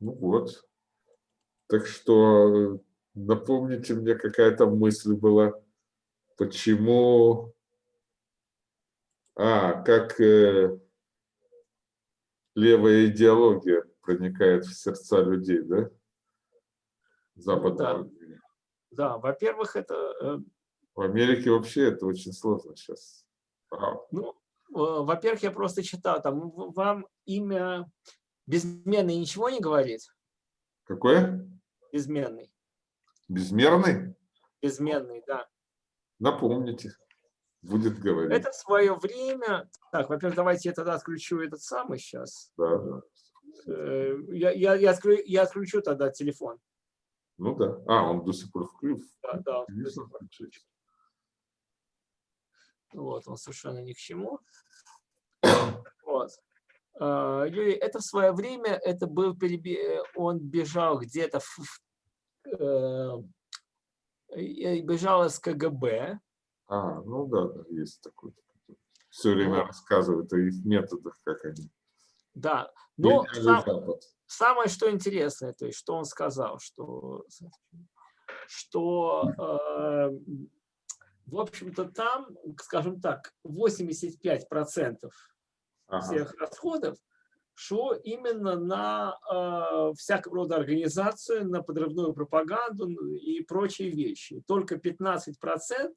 Ну вот. Так что напомните мне, какая-то мысль была, почему... А, как э, левая идеология проникает в сердца людей, да? Западного. Да, да во-первых, это... Э, в Америке вообще это очень сложно сейчас. Ага. Ну, во-первых, я просто читал, там вам имя безменный ничего не говорит? Какое? Безменный. Безмерный? Безменный, да. Напомните, будет говорить. Это в свое время... Так, во-первых, давайте я тогда отключу этот самый сейчас. Да, да. Э, я, я, я, отключу, я отключу тогда телефон. Ну да. А, он до сих пор включен. Да, да. Вот, он совершенно ни к чему. Вот. А, Юрий, это в свое время, это был, он бежал где-то, э, бежал из КГБ. А, ну да, есть такой. Все время вот. рассказывают о их методах, как они. Да, но сам, самое, что интересное, то есть, что он сказал, что, что э, в общем-то, там, скажем так, 85% ага. всех расходов шло именно на э, всякого рода организацию, на подрывную пропаганду и прочие вещи. Только 15%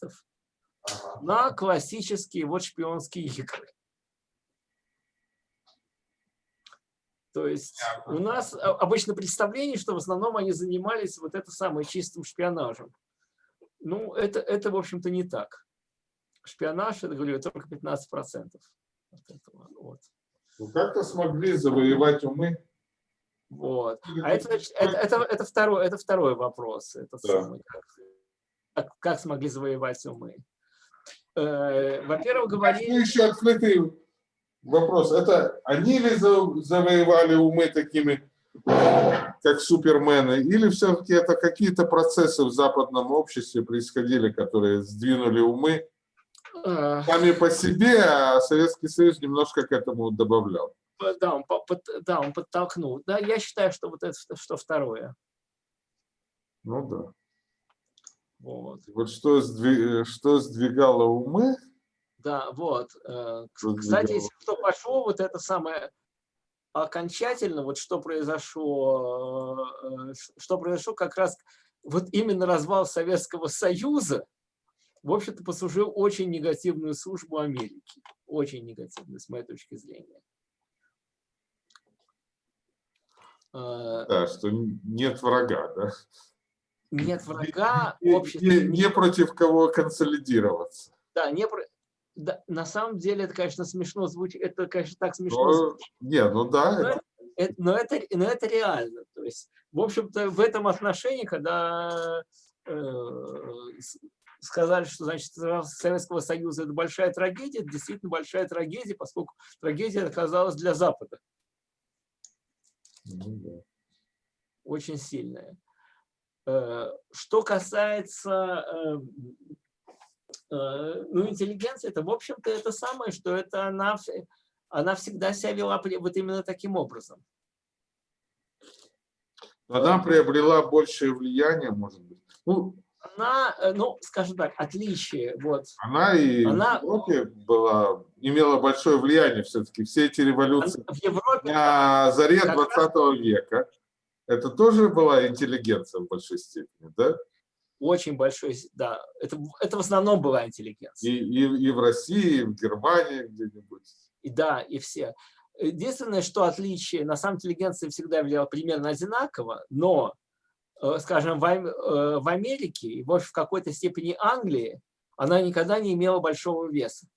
ага. на классические вот шпионские игры. То есть у нас обычно представление, что в основном они занимались вот это самое чистым шпионажем. Ну, это, это в общем-то, не так. Шпионаж, это, говорю, только 15%. От этого, вот. Ну, как-то смогли завоевать умы. Вот. А это, это, это, это, второй, это второй вопрос. Это да. самый, как, как смогли завоевать умы. Э, Во-первых, говорили... Ну, еще открытый вопрос. Это они ли завоевали умы такими как супермены, или все-таки это какие-то процессы в западном обществе происходили, которые сдвинули умы сами по себе, а Советский Союз немножко к этому добавлял. Да, он, да, он подтолкнул. Да, я считаю, что вот это что второе. Ну да. Вот, вот что, сдвиг, что сдвигало умы? Да, вот. Э, кстати, если кто пошел, вот это самое окончательно, вот что произошло, э, что произошло как раз, вот именно развал Советского Союза, в общем-то, послужил очень негативную службу Америки. Очень негативную, с моей точки зрения. Э, да, что нет врага, да? Нет врага, общество... Не, не против кого консолидироваться. Да, не, да, на самом деле это, конечно, смешно звучит, это, конечно, так смешно но, звучит. Не, ну да. Но это, это, но, это, но это реально. То есть, в общем-то, в этом отношении, когда э, сказали, что, значит, Советского Союза это большая трагедия, это действительно большая трагедия, поскольку трагедия оказалась для Запада. Ну. Очень сильная. Э, что касается э, Э, ну, интеллигенция, это, в общем-то, это самое, что это она, она всегда себя вела вот именно таким образом. Она приобрела большее влияние, может быть. Ну, она, э, ну, скажем так, отличие. Вот. Она и она, в Европе была, имела большое влияние все-таки. Все эти революции в Европе, на заре 20 века. Это тоже была интеллигенция в большой степени, да? очень большой, да, это, это в основном была интеллигенция. И, и, и в России, и в Германии где-нибудь. И да, и все. Единственное, что отличие, на самом интеллигенция всегда влияла примерно одинаково, но, скажем, в, э, в Америке и в какой-то степени Англии она никогда не имела большого веса.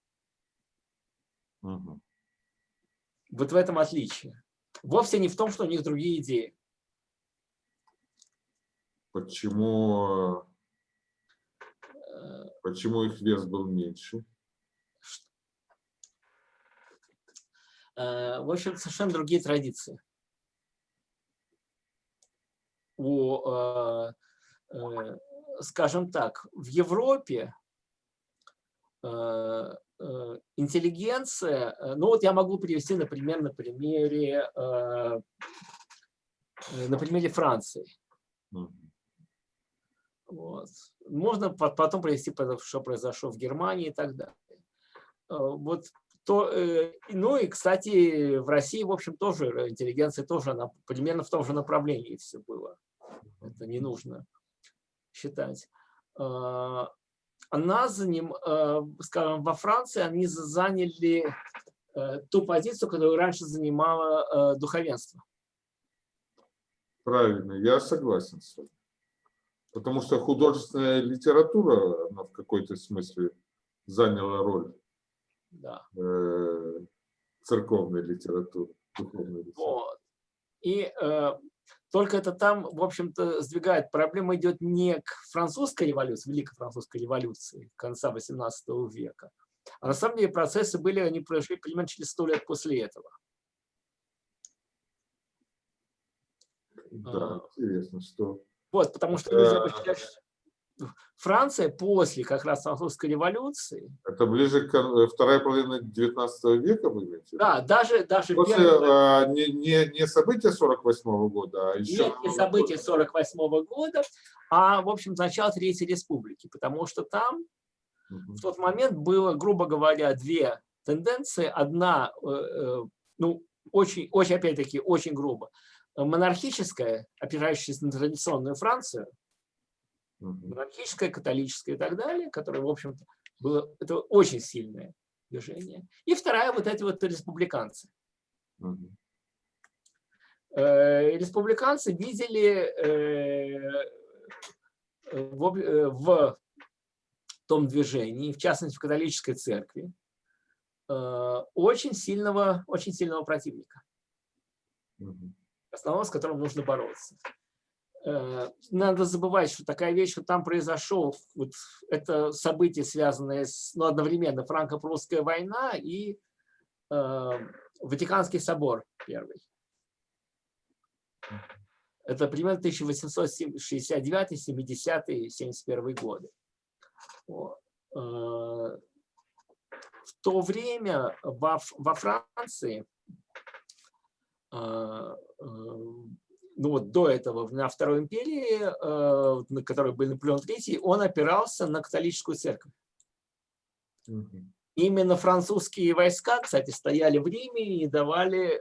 Угу. Вот в этом отличие. Вовсе не в том, что у них другие идеи. Почему Почему их вес был меньше? Э, в общем, совершенно другие традиции. У, э, э, скажем так, в Европе интеллигенция, ну вот я могу привести, например, на примере э, на примере Франции. Вот. Можно потом привести, что произошло в Германии и так далее. Вот то, ну и, кстати, в России, в общем, тоже интеллигенция тоже она примерно в том же направлении все было. Это не нужно считать. Она заним, скажем, во Франции они заняли Э, ту позицию, которую раньше занимало э, духовенство. Правильно, я согласен с вами. Потому что художественная литература, она в какой-то смысле заняла роль да. э, церковной литературы. Духовной литературы. Вот. И э, только это там, в общем-то, сдвигает. Проблема идет не к французской революции, Великой французской революции конца XVIII века, а на самом деле процессы были, они прошли примерно через сто лет после этого. Да, а. интересно, что... Вот, потому что люди считают, Франция после как раз французской революции. Это ближе к э, второй половине 19 века, вы имеете? Да, даже, даже после первое... а, не, не, не события 48 -го года, а еще... Нет, не события 48 -го года, а, в общем, начало Третьей Республики, потому что там в тот момент было, грубо говоря, две тенденции. Одна, э, э, ну, очень, очень опять-таки, очень грубо, монархическая, опирающаяся на традиционную Францию, монархическая, католическая и так далее, которая, в общем-то, было это очень сильное движение. И вторая, вот эти вот республиканцы. Э, республиканцы видели в, в том движении, в частности в католической церкви, э, очень сильного, очень сильного противника, основного, с которым нужно бороться. Э, надо забывать, что такая вещь, что там произошел, вот это событие, связанное с, ну, одновременно франко-прусская война и э, Ватиканский собор первый. Это примерно 1869, 70 71 годы. Э, в то время во, во Франции, э, ну вот до этого, на Второй империи, на которой был Наполеон III, он опирался на католическую церковь. Именно французские войска, кстати, стояли в Риме и не давали,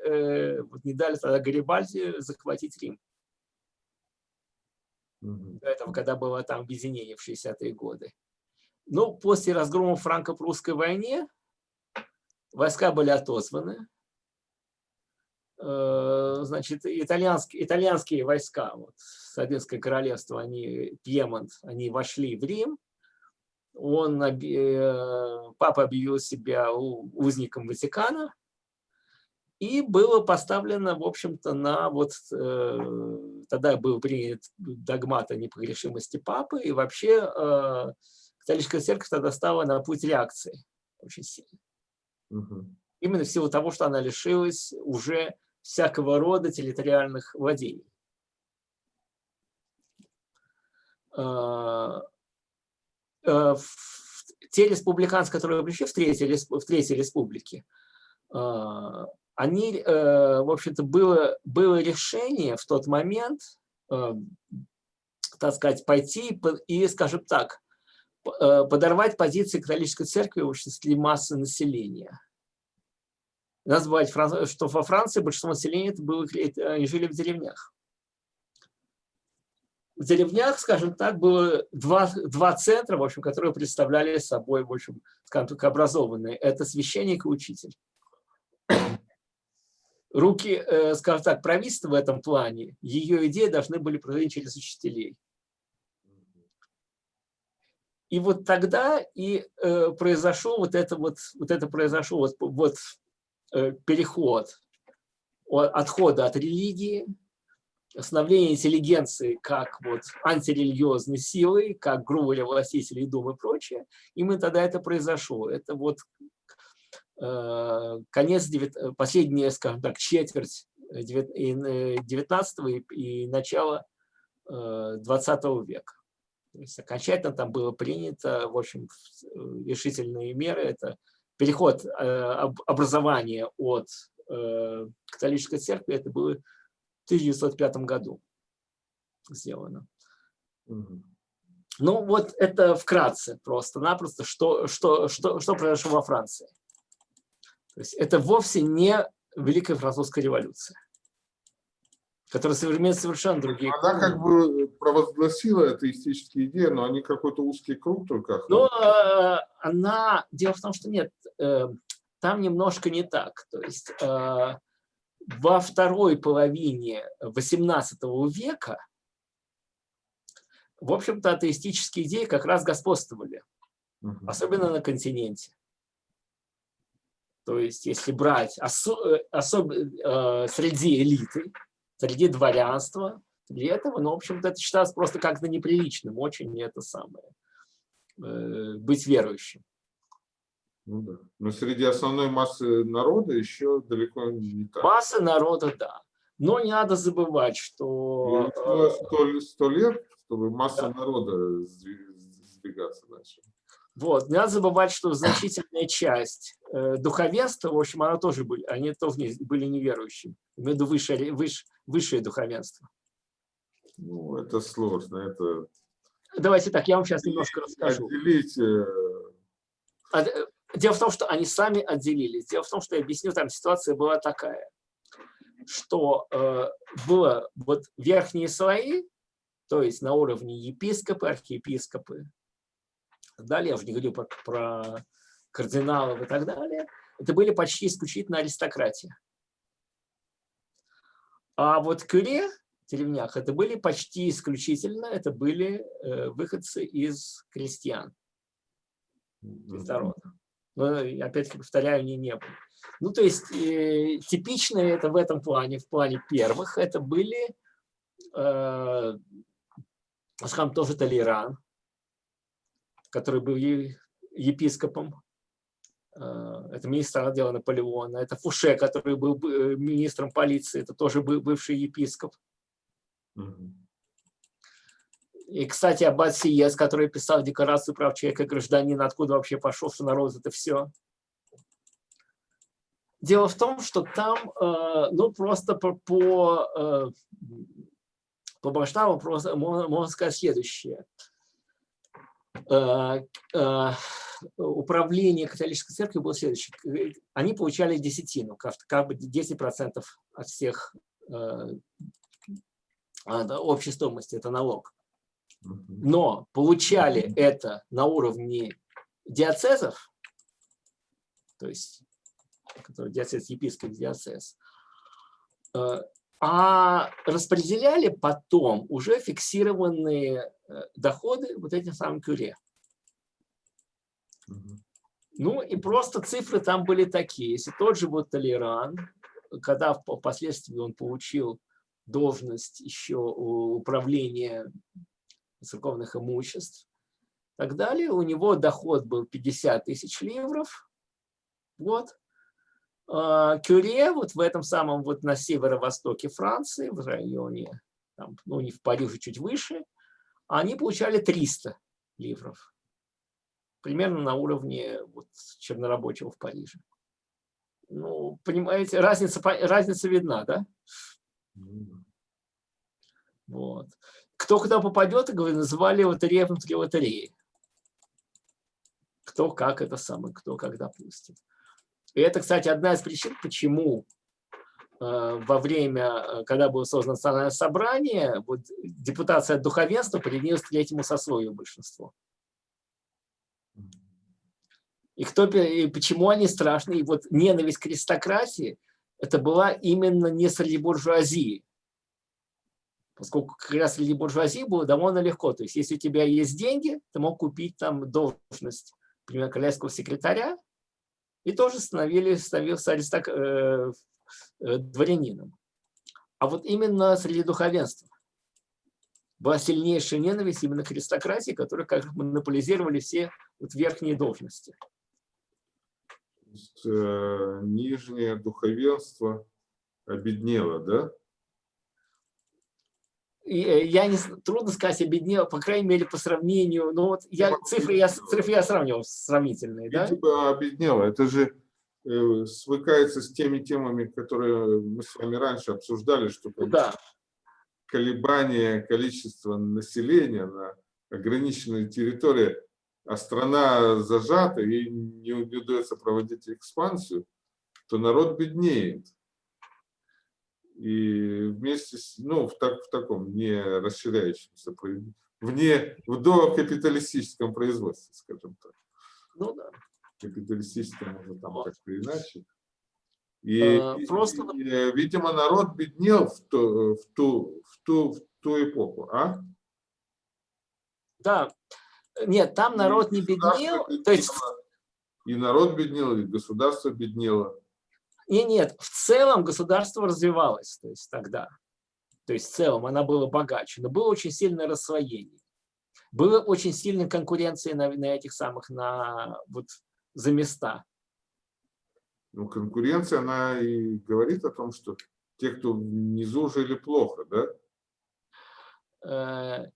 не дали тогда Гарибальди захватить Рим. До этого, когда было там объединение в 60-е годы. Ну, после разгрома франко-прусской войны войска были отозваны. Э, значит, итальянские, итальянские войска, вот, Советское королевство, они, Пьемонт, они вошли в Рим. Он, э, папа объявил себя узником Ватикана. И было поставлено, в общем-то, на вот э, тогда был принят догмат о непогрешимости папы, и вообще католическая церковь тогда стала на путь реакции очень сильно. Угу. Именно в силу того, что она лишилась уже всякого рода территориальных владений. А, а, те республиканцы, которые пришли в Третьей, в Третьей Республике, а, они, э, в общем-то, было, было решение в тот момент, э, так сказать, пойти и, скажем так, Э, подорвать позиции католической церкви в обществе массы населения. Надо забывать, что во Франции большинство населения было, они жили в деревнях. В деревнях, скажем так, было два, два центра, в общем, которые представляли собой, в общем, скажем так, образованные. Это священник и учитель. Руки, э, скажем так, правительства в этом плане, ее идеи должны были проходить через учителей. И вот тогда и э, произошел вот это вот, вот это произошел вот, вот э, переход от, отхода от религии, становление интеллигенции как вот антирелигиозной силой, как грубо властителей Думы и прочее. И мы тогда это произошло. Это вот э, конец, 9, последняя, скажем так, четверть 19 и, и начало э, 20 века. То есть окончательно там было принято, в общем, решительные меры. Это переход э, образования от э, католической церкви, это было 1905 году сделано. Угу. Ну, вот это вкратце просто-напросто, что, что, что, что произошло во Франции. То есть это вовсе не Великая Французская революция, которая современная совершенно другие. Она как бы провозгласила атеистические идеи, но они какой-то узкий круг только. Ну, э, она... Дело в том, что нет, э, там немножко не так. То есть э, во второй половине XVIII века в общем-то, атеистические идеи как раз господствовали, особенно на континенте. То есть, если брать осо особ э, среди элиты, среди дворянства, для этого, ну, в общем-то, это считалось просто как-то неприличным, очень это самое, э, быть верующим. Ну, да. Но среди основной массы народа еще далеко не так. Масса народа, да. Но не надо забывать, что... Сто, сто лет чтобы масса да. народа сдвигаться начала. Вот, не надо забывать, что значительная часть э, духовенства, в общем, она тоже были, они тоже не, были неверующими, имею в виду высшее, высшее духовенство. Ну, это сложно, это... Давайте так, я вам сейчас немножко расскажу. Отделить... Э, э... Дело в том, что они сами отделились. Дело в том, что я объясню, там ситуация была такая, что э, было вот верхние слои, то есть на уровне епископы, архиепископы, далее я уже не говорю про, про кардиналов и так далее, это были почти исключительно аристократия. А вот кюре деревнях это были почти исключительно, это были э, выходцы из крестьян, из народа. Но, опять-таки, повторяю, они не были. Ну, то есть, э, типично это в этом плане, в плане первых, это были э, Асхам тоже Талиран, который был епископом. Э, это министр отдела Наполеона. Это Фуше, который был э, министром полиции. Это тоже был бывший епископ. И, кстати, Аббат Сиес, который писал Декларацию прав человека и гражданина, откуда вообще пошел, что народ это все. Дело в том, что там, э, ну, просто по, по по масштабу просто можно, можно сказать следующее. Э, э, управление католической церкви было следующее. Они получали десятину, как бы 10% от всех э, общей стоимости, это налог. Но получали это на уровне диацезов, то есть который диацез, епископ диацез, а распределяли потом уже фиксированные э, доходы вот этим самым кюре. Ну и просто цифры там были такие. Если тот же вот Толеран, когда впоследствии он получил должность еще управления церковных имуществ так далее, у него доход был 50 тысяч ливров в год, а, Кюре, вот в этом самом, вот на северо-востоке Франции, в районе, там, ну не в Париже, чуть выше, они получали 300 ливров. Примерно на уровне вот, чернорабочего в Париже. Ну, понимаете, разница, разница видна, да? Вот. Кто куда попадет, называли лотерея внутри лотереи. Кто как это самое, кто как допустит. И это, кстати, одна из причин, почему э, во время, э, когда было создано национальное собрание, вот, депутация духовенства принялась к третьему сословию большинство. И, кто, и почему они страшны? И вот ненависть к аристократии, это была именно не среди буржуазии. Поскольку как раз среди буржуазии было довольно легко. То есть если у тебя есть деньги, ты мог купить там должность, например, королевского секретаря, и тоже становились, становился аристок, э, э, дворянином. А вот именно среди духовенства была сильнейшая ненависть именно к аристократии, которые как монополизировали все вот верхние должности. Есть, э, нижнее духовенство обеднело, да? Э, я не трудно сказать обеднел, по крайней мере по сравнению, но вот я цифры я цифры я сравнивал сравнительные, да? Типа обеднело, это же э, свыкается с теми темами, которые мы с вами раньше обсуждали, что да. колебания количества населения на ограниченной территории, а страна зажата и не удается проводить экспансию, то народ беднеет. И вместе с, ну, в, так, в таком не расширяющемся, вне, в докапиталистическом производстве, скажем так. Ну да. Капиталистическом, может, там как-то иначе. И, а, просто... и, видимо, народ беднел в ту, в ту, в ту, в ту эпоху, а? Да. Нет, там народ не беднел. то есть... И народ беднел, и государство беднело. И нет, в целом государство развивалось то есть, тогда. То есть в целом она была богаче, но было очень сильное рассвоение. Была очень сильная конкуренция на, на этих самых, на, вот, за места. Ну, конкуренция, она и говорит о том, что те, кто внизу, жили плохо, да? Э,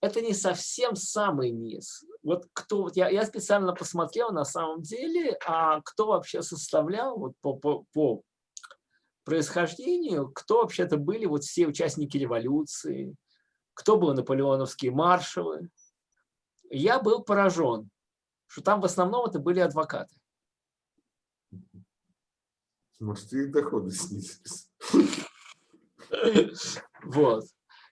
это не совсем самый низ. Вот кто, я, я специально посмотрел на самом деле, а кто вообще составлял вот по, по, по происхождению, кто вообще-то были вот все участники революции, кто был наполеоновские маршалы. Я был поражен, что там в основном это были адвокаты. Может, их доходы снизились. Вот.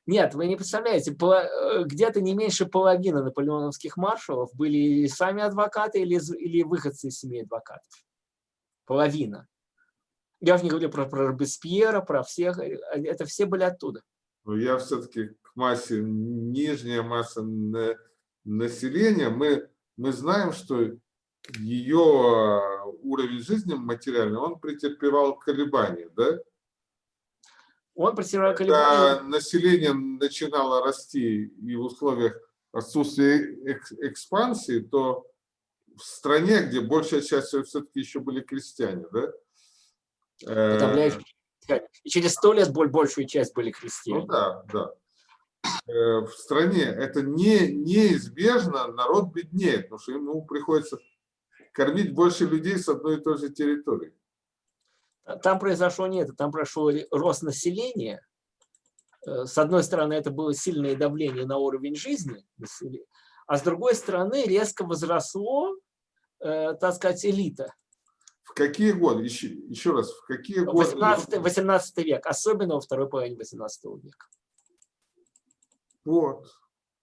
Нет, вы не представляете, э, где-то не меньше половины наполеоновских маршалов были сами адвокаты или, или выходцы из семьи адвокатов. Половина. Я уже не говорю про, про Робеспьера, про всех, э, это все были оттуда. Но я все-таки к массе, нижняя масса населения, мы, мы знаем, что ее а, уровень жизни материальный, он претерпевал колебания, да? Он претерпевал колебания. Когда население начинало расти и в условиях отсутствия экспансии, то в стране, где большая часть все-таки еще были крестьяне, да? И через сто лет большую часть были крестьяне. Ну да, да. Э, в стране это не, неизбежно, народ беднеет, потому что ему приходится кормить больше людей с одной и той же территории. Там произошло не это, там прошел рост населения. Э, с одной стороны, это было сильное давление на уровень жизни, а с другой стороны, резко возросло, э, так сказать, элита. В какие годы? Еще, еще раз, в какие 18, годы? 18 век, особенно во второй половине 18 века. Вот.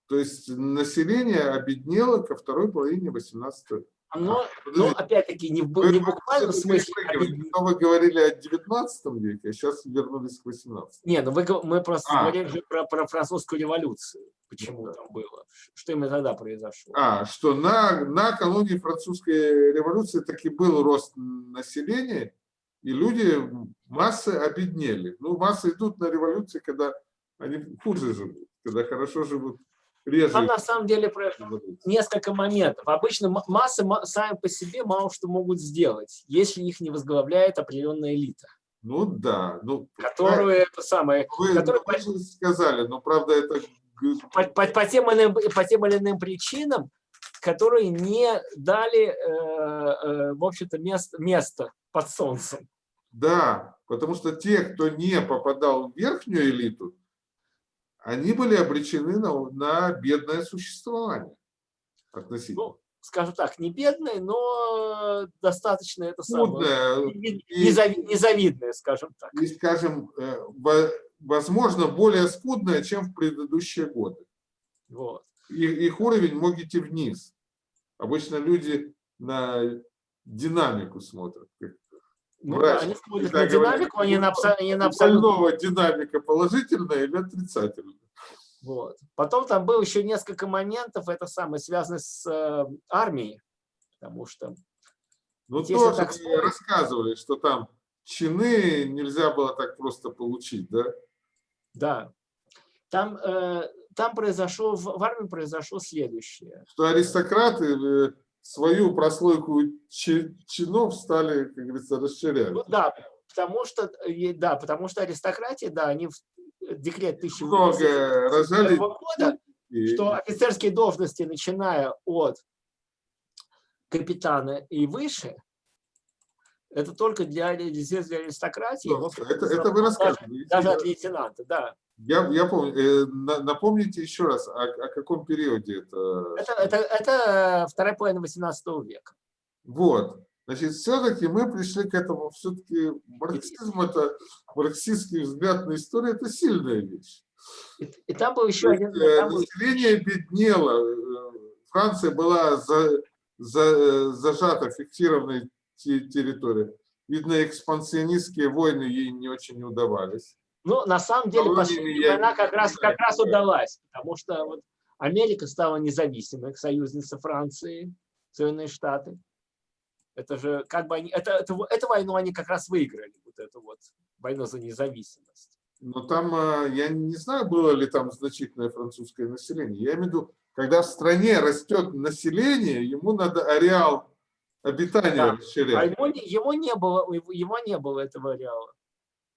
То есть население обеднело ко второй половине 18 века. Но, но опять-таки, не в, не в буквальном смысле. А вы говорили о 19 веке, а сейчас вернулись к 18 Не, ну вы, мы просто а. говорили же про, про французскую революцию. Почему ну, там было? Что именно тогда произошло? А, что на, накануне французской революции таки был рост населения, и люди, массы обеднели. Ну, массы идут на революции, когда они хуже живут, когда хорошо живут реже. Там на самом деле несколько моментов. Обычно массы сами по себе мало что могут сделать, если их не возглавляет определенная элита. Ну да. Ну, которую это самое... Вы, которую, вы сказали, но правда это... По, по, по, тем иным, по тем или иным причинам, которые не дали, э, э, в общем-то, место, место под солнцем. Да, потому что те, кто не попадал в верхнюю элиту, они были обречены на, на бедное существование относительно. Ну, скажем так, не бедное, но достаточно это самое, незавидное, скажем так. И, скажем, э, возможно, более скудное, чем в предыдущие годы. Вот. Их, их уровень мог идти вниз. Обычно люди на динамику смотрят, как ну, Врач, они смотрят на динамику, они на, они на абсолютно... динамика положительная или отрицательная. Вот. Потом там было еще несколько моментов, это самое, связано с э, армией, потому что... Ну, тоже так вспомнить... рассказывали, что там чины нельзя было так просто получить, да? Да. Там, э, там произошло, в армии произошло следующее. Что аристократы э, свою прослойку чинов стали, как говорится, расширять. Ну, да, потому что, да, потому что аристократия, да, они в декрет 1800 года, и... что офицерские должности, начиная от капитана и выше, Это только для, для аристократии. Ну, это, это вы рассказывали. Даже, даже от лейтенанта, да. Я, я помню. Э, напомните еще раз, о, о каком периоде это? Это, это, это вторая половина 18 века. Вот. Значит, все-таки мы пришли к этому. Все-таки марксизм, это марксистский взгляд на историю, это сильная вещь. И, и там был еще один... Э, там население был... беднело. Э, Франция была за, за, зажата фиксированной территории. Видно, экспансионистские войны ей не очень удавались. Ну, на самом деле, последняя война как раз, как раз удалась, потому что вот Америка стала независимой, союзница Франции, Соединенные Штаты. Это же как бы они, это, это, эту войну они как раз выиграли, вот эту вот войну за независимость. Но там, а, я не знаю, было ли там значительное французское население. Я имею в виду, когда в стране растет население, ему надо ареал обитания да. расширять. А ему, его не было, его не было этого ареала.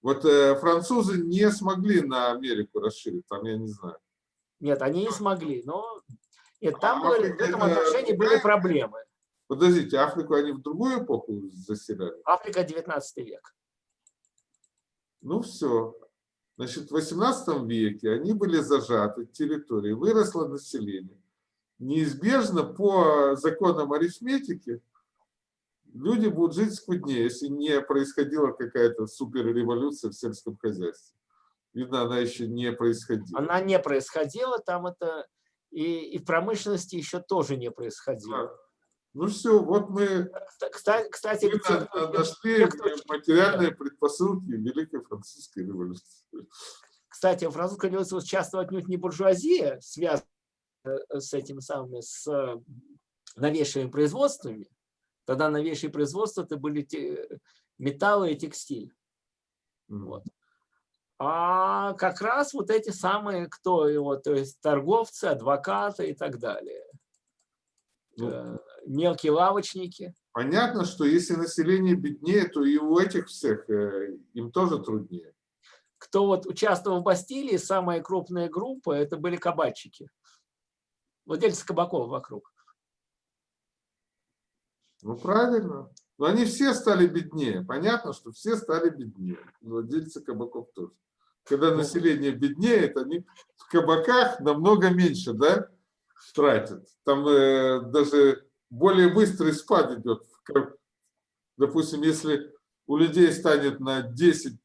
Вот э, французы не смогли на Америку расширить, там я не знаю. Нет, они не смогли, но нет, там а были, в этом отношении были проблемы. Подождите, Африку они в другую эпоху заселяли? Африка 19 век. Ну все. Значит, в 18 веке они были зажаты территории, выросло население. Неизбежно по законам арифметики люди будут жить скуднее, если не происходила какая-то суперреволюция в сельском хозяйстве. Видно, она еще не происходила. Она не происходила, там это и, и в промышленности еще тоже не происходило. Да. Ну все, вот мы, кстати, кстати мы нашли материальные предпосылки Великой Французской революции. Кстати, французская революция часто отнюдь не буржуазия, связана э, с этим самым, с э, новейшими производствами. Тогда новейшие производства это были те, металлы и текстиль. Вот. А как раз вот эти самые, кто его, то есть торговцы, адвокаты и так далее. Ну, э, мелкие лавочники. Понятно, что если население беднее, то и у этих всех э, им тоже труднее. Кто вот участвовал в Бастилии, самая крупная группа, это были кабачики. Владельцы кабаков вокруг. Ну, правильно. Но они все стали беднее. Понятно, что все стали беднее. Владельцы кабаков тоже. Когда население беднеет, они в кабаках намного меньше, да? тратят. Там э, даже более быстрый спад идет. Допустим, если у людей станет на 10%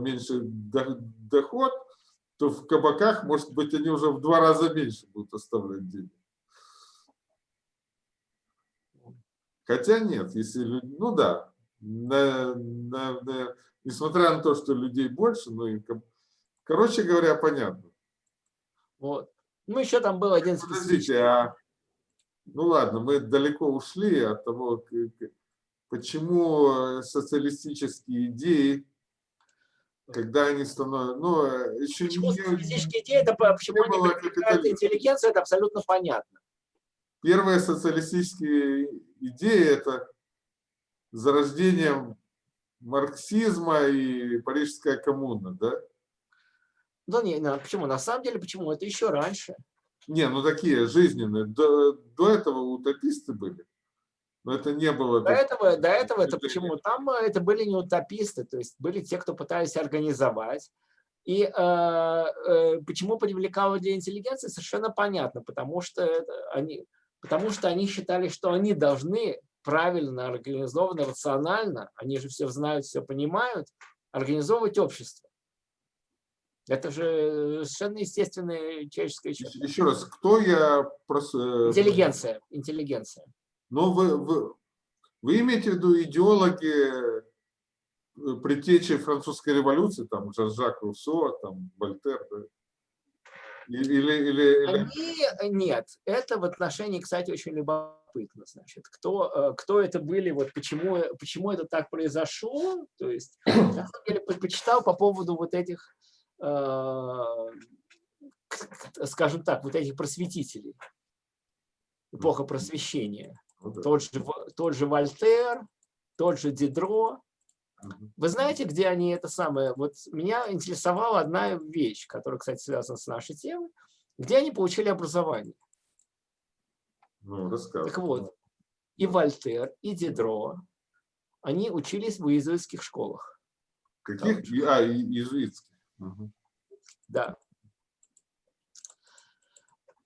меньше доход, то в кабаках, может быть, они уже в два раза меньше будут оставлять денег. Хотя нет, если ну да, на, на, на, несмотря на то, что людей больше, ну и, короче говоря, понятно. Вот. Ну, еще там был один... Подождите, а... Ну ладно, мы далеко ушли от того, почему социалистические идеи, когда они становятся... Ну, еще почему не, социалистические идеи, это почему не они интеллигенция, это абсолютно понятно. Первые социалистические идеи – это зарождением марксизма и парижская коммуна, да? Да не, почему? На самом деле, почему? Это еще раньше. Не, ну такие жизненные. До, до этого утописты были. Но это не было... До этого, до этого это почему? Там э, это были не утописты, то есть были те, кто пытались организовать. И э, э, почему привлекало для интеллигенции, совершенно понятно, потому что, они, потому что они считали, что они должны правильно, организованно, рационально, они же все знают, все понимают, организовывать общество. Это же совершенно естественная человеческая черта. Еще раз, кто я? Просто... Интеллигенция. Интеллигенция. Но вы, вы, вы имеете в виду идеологи э, предтечи французской революции, там Жан-Жак Руссо, там Вольтер, да? Или, или, или... Они, нет, это в отношении, кстати, очень любопытно. Значит, кто, э, кто это были, вот почему, почему это так произошло. То есть, на самом деле, почитал по поводу вот этих Э, скажем так, вот этих просветителей, эпоха просвещения. Ну тот же, тот же Вольтер, тот же Дидро. Вы знаете, где они это самое? Вот меня интересовала одна вещь, которая, кстати, связана с нашей темой. Где они получили образование? Ну, так вот, и Вольтер, и Дидро, они учились в иезуитских школах. Каких? А, иезуитских. Угу. Да.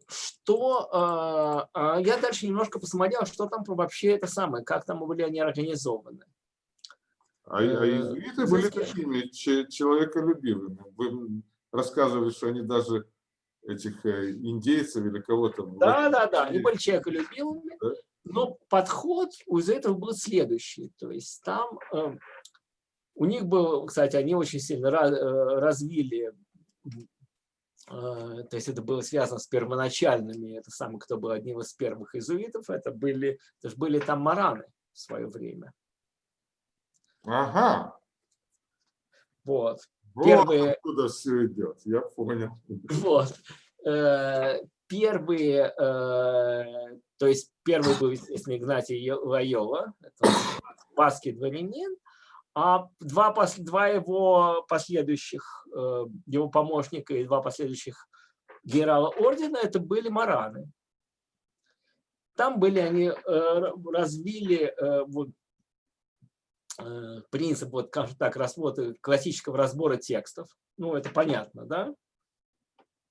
Что э, я дальше немножко посмотрел, что там вообще это самое, как там были они организованы. А, а иезуиты э, были такими человеколюбивыми. Вы рассказывали, что они даже этих э, индейцев или кого-то... Да, да, да, они были человеколюбивыми, да? но подход у этого был следующий. То есть там э, у них был, кстати, они очень сильно э, развили, то есть это было связано с первоначальными, это самый, кто был одним из первых иезуитов, это были, это же были там мараны в свое время. Ага. Вот. Вот первые... откуда все идет, я понял. Вот. Э, первые, э, то есть первый был, естественно, Игнатий Лайола, это пасский дворянин, а два, два его последующих, э, его помощника и два последующих генерала ордена, это были мараны. Там были они, развили вот, принцип, вот, скажем так, разбора, классического разбора текстов. Ну, это понятно, да?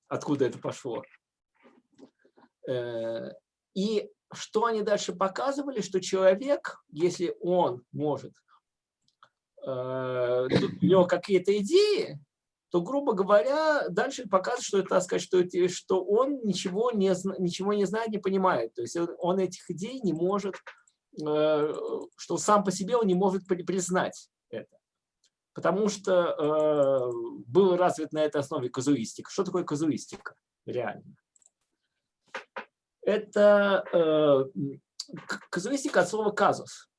Откуда это пошло. Э, и что они дальше показывали, что человек, если он может, э, у него какие-то идеи, то, грубо говоря, дальше показывает, что так сказать, что, что он ничего не, ничего не знает, не понимает. То есть он этих идей не может Э, что сам по себе он не может признать это. Потому что э, был развит на этой основе казуистика. Что такое казуистика? Реально. Это э, казуистика от слова казус.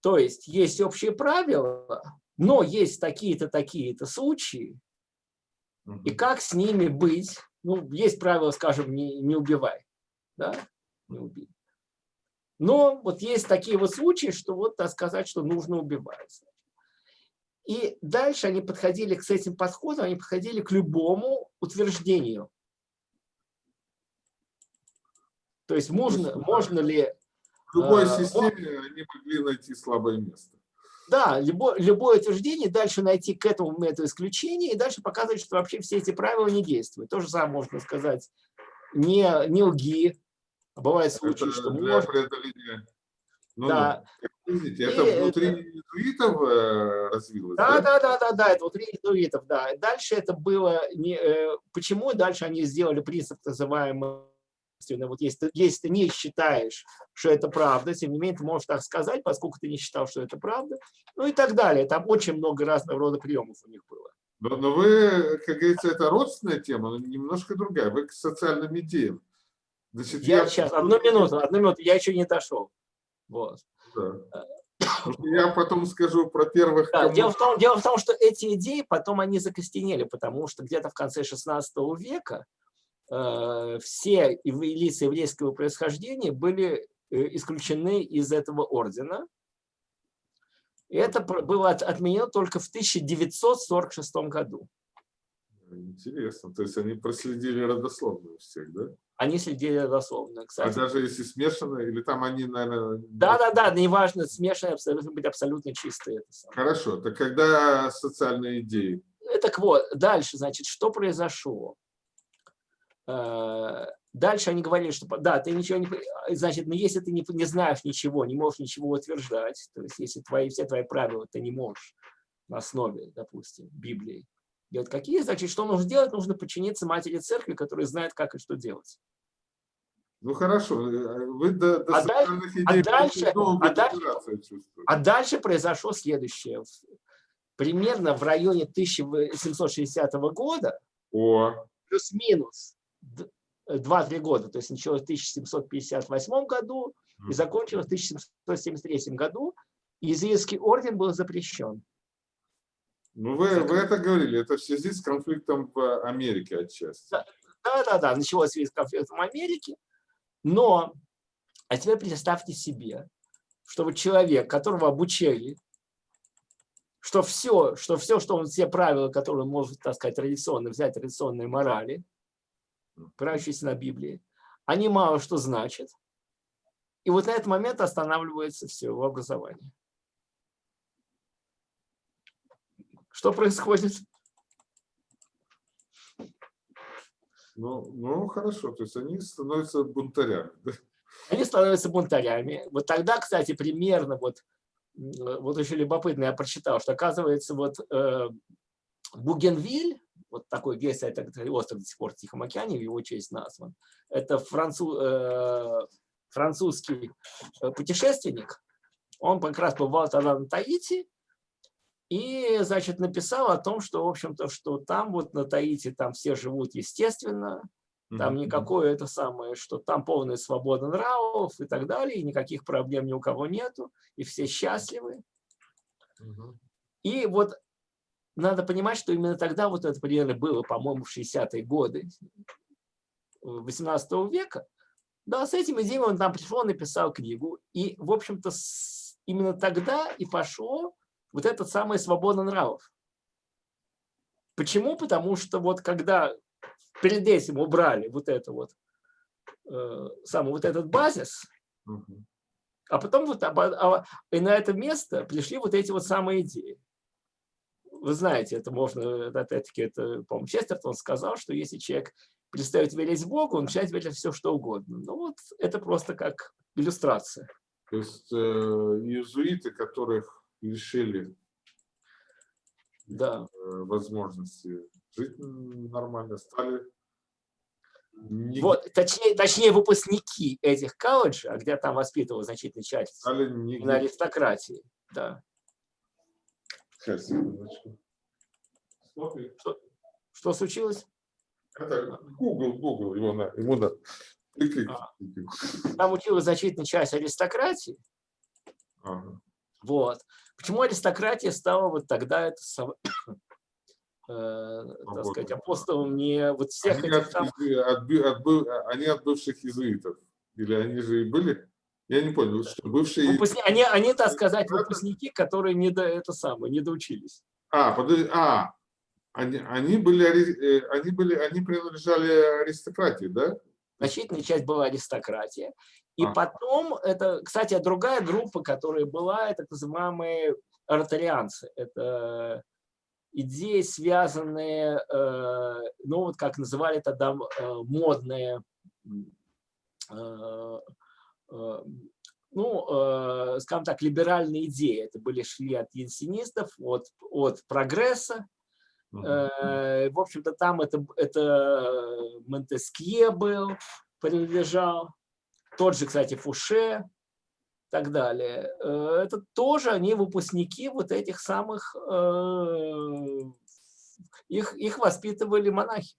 То есть есть общие правила, но есть такие-то, такие-то случаи, и как с ними быть? Ну, есть правило, скажем, не, не убивай. Да? Не убей. Но вот есть такие вот случаи, что вот так сказать, что нужно убивать. И дальше они подходили к этим подходам, они подходили к любому утверждению. То есть можно, можно ли... В любой э, системе они могли найти слабое место. Да, любое, любое утверждение, дальше найти к этому методу исключения, и дальше показывать, что вообще все эти правила не действуют. То же самое можно сказать, не, не лги, а бывают случаи, это что для может... преодоления. Ну, да. ну, видите, это и внутри это... э, развилось? Да, да, да, да, да, это внутри иезуитов, да. Дальше это было... Не, э, почему дальше они сделали принцип, называемый вот если, если ты не считаешь, что это правда, тем не менее ты можешь так сказать, поскольку ты не считал, что это правда, ну и так далее. Там очень много разного рода приемов у них было. Но, но вы, как говорится, это родственная тема, но немножко другая. Вы к социальным идеям. Значит, я, я сейчас, одну минуту, одну минуту, я еще не дошел. Вот. Да. Я потом скажу про первых... Да, дело, в том, дело в том, что эти идеи потом они закостенели, потому что где-то в конце 16 века э, все лица еврейского происхождения были э, исключены из этого ордена. И это было отменено только в 1946 году. Интересно. То есть они проследили родословную всех, да? Они следили дословно, а кстати. А даже если смешано, или там они, наверное... Да-да-да, неважно, смешанные, должны быть абсолютно чистые. Хорошо, так когда социальные идеи? Так вот, дальше, значит, что произошло? Э, дальше они говорили, что да, ты ничего не... Значит, но если ты не, не знаешь ничего, не можешь ничего утверждать, то есть если твои, все твои правила ты не можешь на основе, допустим, Библии, делать какие, значит, что нужно делать? Нужно подчиниться матери церкви, которая знает, как и что делать. Ну хорошо, вы до, до а, дальше, а, дальше, а, дальше, а дальше произошло следующее. Примерно в районе 1760 года, плюс-минус 2-3 года, то есть началось в 1758 году и закончилось в 1773 году, Иезуитский орден был запрещен. Ну, вы, вы это говорили, это в связи с конфликтом в Америке отчасти. Да, да, да, началось в связи с конфликтом в Америке, но, а теперь представьте себе, что вот человек, которого обучали, что все, что все, что он, все правила, которые он может, так сказать, традиционно взять, традиционные морали, опирающиеся на Библии, они мало что значат. И вот на этот момент останавливается все его образование. Что происходит? Ну, ну, хорошо, то есть они становятся бунтарями. Да? Они становятся бунтарями. Вот тогда, кстати, примерно, вот, вот очень любопытно, я прочитал, что оказывается, вот э, Бугенвиль, вот такой весь этот остров до сих пор в Тихом океане, в его честь назван, это француз, э, французский э, путешественник, он как раз побывал тогда на Таити, и, значит, написал о том, что, в общем-то, что там вот на Таити там все живут естественно, там никакое это самое, что там полная свобода нравов и так далее, и никаких проблем ни у кого нету, и все счастливы. И вот надо понимать, что именно тогда вот это примерно было, по-моему, в 60-е годы 18 века. Да, с этим идеей он там пришел, написал книгу. И, в общем-то, именно тогда и пошло вот этот самый свобода нравов. Почему? Потому что вот когда перед этим убрали вот это вот, э, самый вот этот базис, а потом вот а, а, и на это место пришли вот эти вот самые идеи. Вы знаете, это можно, опять-таки, это, по-моему, Честертон сказал, что если человек перестает верить в Бога, он начинает верить в все, что угодно. Ну вот это просто как иллюстрация. То есть э, иезуиты, которых лишили да. Э, возможности жить нормально, стали... Не... Вот, точнее, точнее, выпускники этих колледжей, а где там воспитывал значительную часть стали не... на аристократии. Да. Сейчас, секундочку. Что, что случилось? Это Google, Google, его на, ему на. А. Там училась значительная часть аристократии. Ага. Вот. Почему аристократия стала вот тогда это э, так сказать, апостолом не вот всех они этих от, там... От, от, они от бывших иезуитов? Или они же и были? Я не понял, что бывшие... Выпускни... Они, они, так сказать, выпускники, которые не до это самое, не доучились. А, подожди, а, они, они, были, э, они, были, они принадлежали аристократии, да? Значительная часть была аристократия. И потом, это, кстати, другая группа, которая была, это так называемые артарианцы. Это идеи, связанные, э, ну вот как называли тогда э, модные, ну, скажем так, либеральные идеи. Это были шли от янсинистов, от, от прогресса, Э, в общем-то, там это, это Монтескье был, принадлежал. Тот же, кстати, Фуше и так далее. Э, это тоже они выпускники вот этих самых... Э, их, их воспитывали монахи.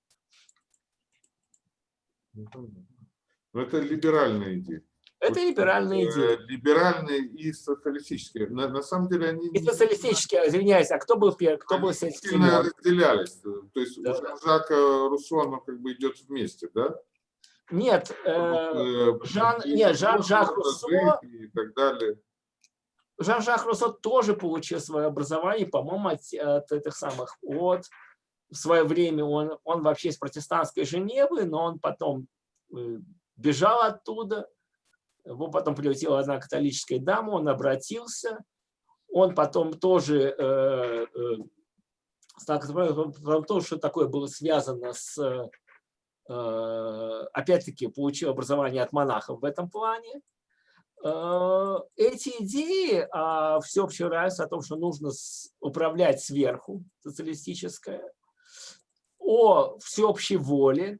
Ну, это либеральная идея. Это либеральные идеи. Либеральные и социалистические. На, на самом деле они... И социалистические, извиняюсь, а кто был первый, кто был сильно разделялись. То есть да. у Жака Руссо, оно как бы идет вместе, да? Нет, э, э Жан, нет, Жан-Жак Руссо... И так далее. Жан-Жак Руссо тоже получил свое образование, по-моему, от, от этих самых, от в свое время он, он вообще из протестантской Женевы, но он потом э, бежал оттуда, потом прилетела одна католическая дама, он обратился, он потом тоже э, э, то, что такое было связано с, э, опять-таки, получил образование от монахов в этом плане. Э, эти идеи о всеобщем равенстве, о том, что нужно управлять сверху, социалистическое, о всеобщей воле,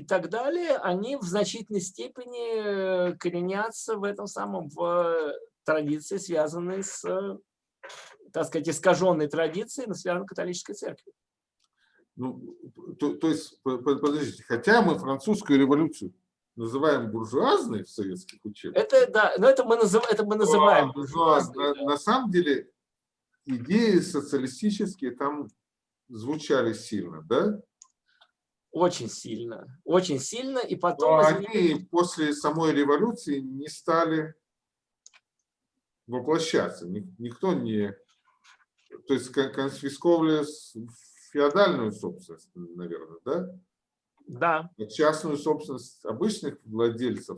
и так далее, они в значительной степени коренятся в этом самом, в традиции, связанной с, так сказать, искаженной традицией, но связанной католической церковью. Ну, то, то есть, подождите, хотя мы французскую революцию называем буржуазной в советских учебниках. Это, да, но это мы, назыв, это мы называем буржуазной. На, да. на самом деле идеи социалистические там звучали сильно, да? Очень сильно, очень сильно. И потом... Но они после самой революции не стали воплощаться. Никто не... То есть конфисковали феодальную собственность, наверное, да? Да. А частную собственность обычных владельцев.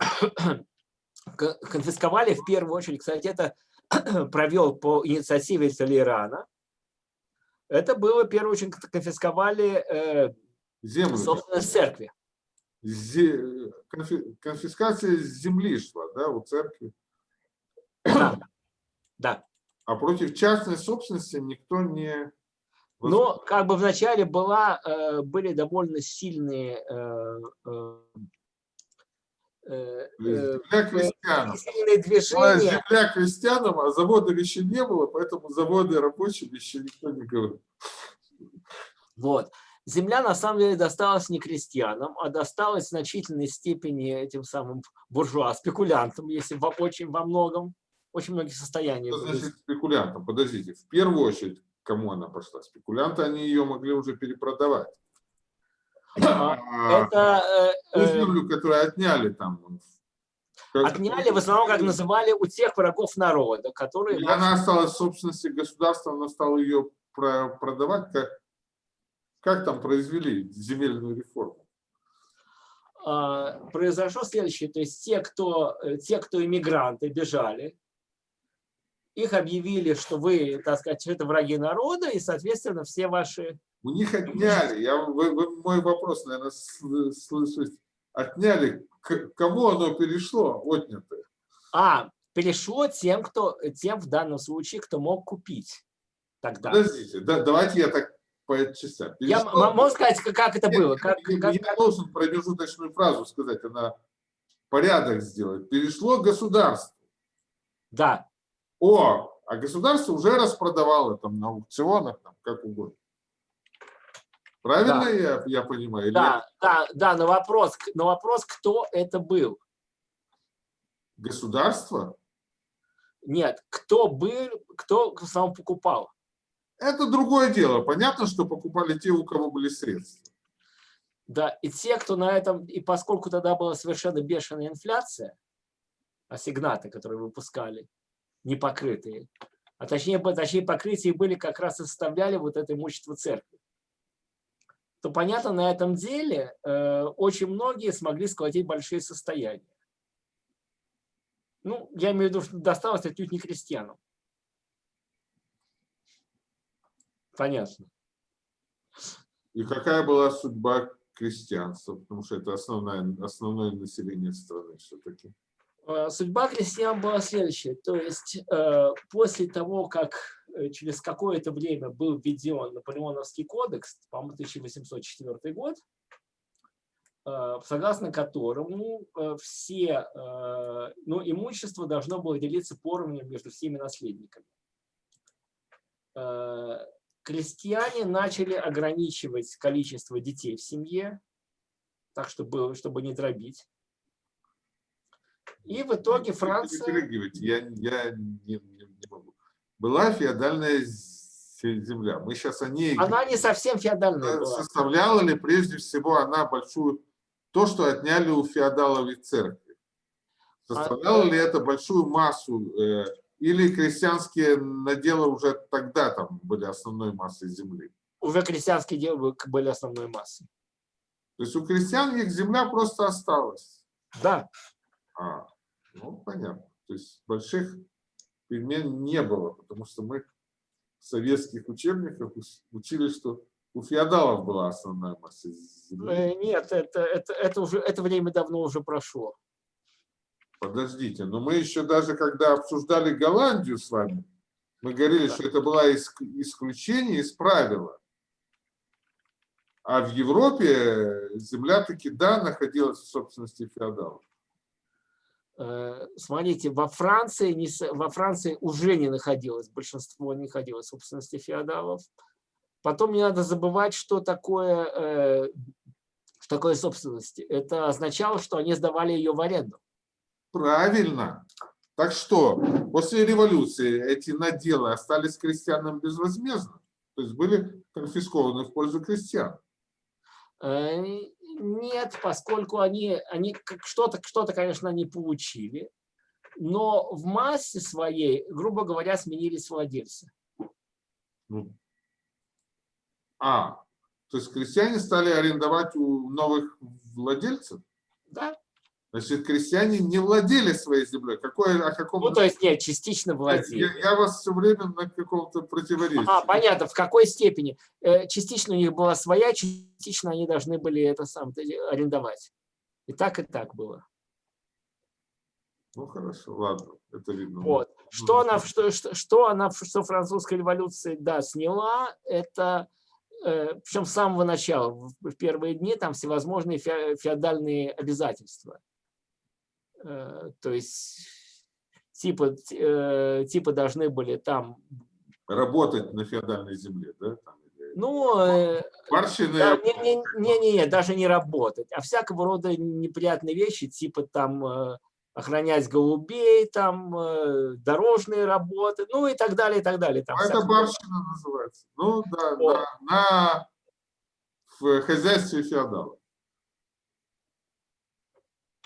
Конфисковали в первую очередь, кстати, это провел по инициативе Толерана Это было, в первую очередь, конфисковали э, Землю. собственность церкви. Зе... Конфи... Конфискация земли шла, да, у церкви. Да. да. А против частной собственности никто не... Но как бы вначале была, э, были довольно сильные э, э, земля крестьянам. движения. Земля крестьянам, а завода еще не было, поэтому заводы рабочим еще никто не говорит. Вот. Земля на самом деле досталась не крестьянам, а досталась в значительной степени этим самым буржуа, спекулянтам, если в, очень во многом, очень многих состояниях. Что значит спекулянтам? Подождите, в первую очередь, кому она пошла? Спекулянты, они ее могли уже перепродавать. А, это, э, ту землю, которую отняли там. Отняли в основном, как называли, у тех врагов народа, которые... И она осталась в собственности государства, она стала ее продавать, как, как там произвели земельную реформу? А, произошло следующее, то есть те, кто, те, кто иммигранты, бежали, их объявили, что вы, так сказать, это враги народа, и, соответственно, все ваши... У них отняли, я, вы, вы, мой вопрос, наверное, слышите, отняли, к кому оно перешло, отнятое? А, перешло тем, кто, тем в данном случае, кто мог купить тогда. Подождите, да, давайте я так по частям. Я могу сказать, как это было? Как, я, как, я должен промежуточную фразу сказать, она порядок сделать. Перешло государство. Да. О, а государство уже распродавало там на аукционах, там, как угодно. Правильно да. я, я понимаю? Да, да, да, на вопрос, на вопрос, кто это был. Государство? Нет, кто был, кто сам покупал. Это другое дело. Понятно, что покупали те, у кого были средства. Да, и те, кто на этом, и поскольку тогда была совершенно бешеная инфляция, ассигнаты, которые выпускали, не покрытые, а точнее, точнее покрытие были как раз и составляли вот это имущество церкви, то понятно, на этом деле э, очень многие смогли сколотить большие состояния. Ну, я имею в виду, что досталось отнюдь не крестьянам. Понятно. И какая была судьба крестьянства? Потому что это основное, основное население страны все-таки. А, судьба крестьян была следующая. То есть э, после того, как э, через какое-то время был введен Наполеоновский кодекс, по-моему, 1804 год, э, согласно которому все ну, имущество должно было делиться поровну между всеми наследниками крестьяне начали ограничивать количество детей в семье, так чтобы, чтобы не дробить. И в итоге Франция... Я, я не, не, не могу. Была феодальная земля. Мы сейчас о ней... Она не совсем феодальная была. Составляла ли прежде всего она большую... То, что отняли у феодалов и церкви. Составляла а... ли это большую массу э, или крестьянские наделы уже тогда там были основной массой земли? Уже крестьянские делы были основной массой. То есть у крестьян их земля просто осталась? Да. А, ну, понятно. То есть больших перемен не было, потому что мы в советских учебниках учили, что у феодалов была основная масса земли. Э, нет, это, это, это, уже, это время давно уже прошло. Подождите, но мы еще даже когда обсуждали Голландию с вами, мы говорили, что это было исключение из правила. А в Европе земля таки, да, находилась в собственности феодалов. Э, смотрите, во Франции, не, во Франции уже не находилось, большинство не находилось в собственности феодалов. Потом не надо забывать, что такое, э, что такое собственность. Это означало, что они сдавали ее в аренду. Правильно. Так что после революции эти наделы остались крестьянам безвозмездно, то есть были конфискованы в пользу крестьян. Э, нет, поскольку они, они что-то, что-то, конечно, они получили, но в массе своей, грубо говоря, сменились владельцы. Ну, а, то есть крестьяне стали арендовать у новых владельцев? Да. Значит, крестьяне не владели своей землей. Какое, о каком... Ну, то есть, нет, частично владели. Я, я вас все время на каком-то противоречии. А, понятно, в какой степени. Э, частично у них была своя, частично они должны были это сам арендовать. И так, и так было. Ну, хорошо, ладно, это видно. Вот. Что она, что, что, что она, что французская революция, да, сняла, это э, причем с самого начала, в первые дни, там всевозможные феодальные обязательства. Э, то есть типа, э, типа должны были там... Работать на феодальной земле, да? Ну, э, да, не, не, не, не, не, даже не работать, а всякого рода неприятные вещи, типа там охранять голубей, там дорожные работы, ну и так далее, и так далее. Там а это барщина называется. Ну да, вот. да, на в хозяйстве феодала.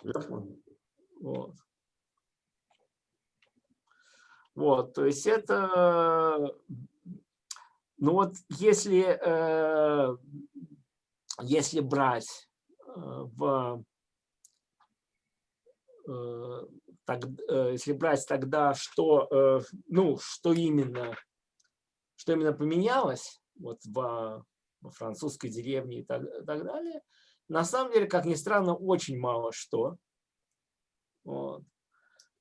Я понял. Вот. Вот, то есть это, ну вот если, э, если брать э, в, э, так, если брать тогда, что, ну, что именно, что именно поменялось вот в, в французской деревне и так, и так далее, на самом деле, как ни странно, очень мало что. Вот.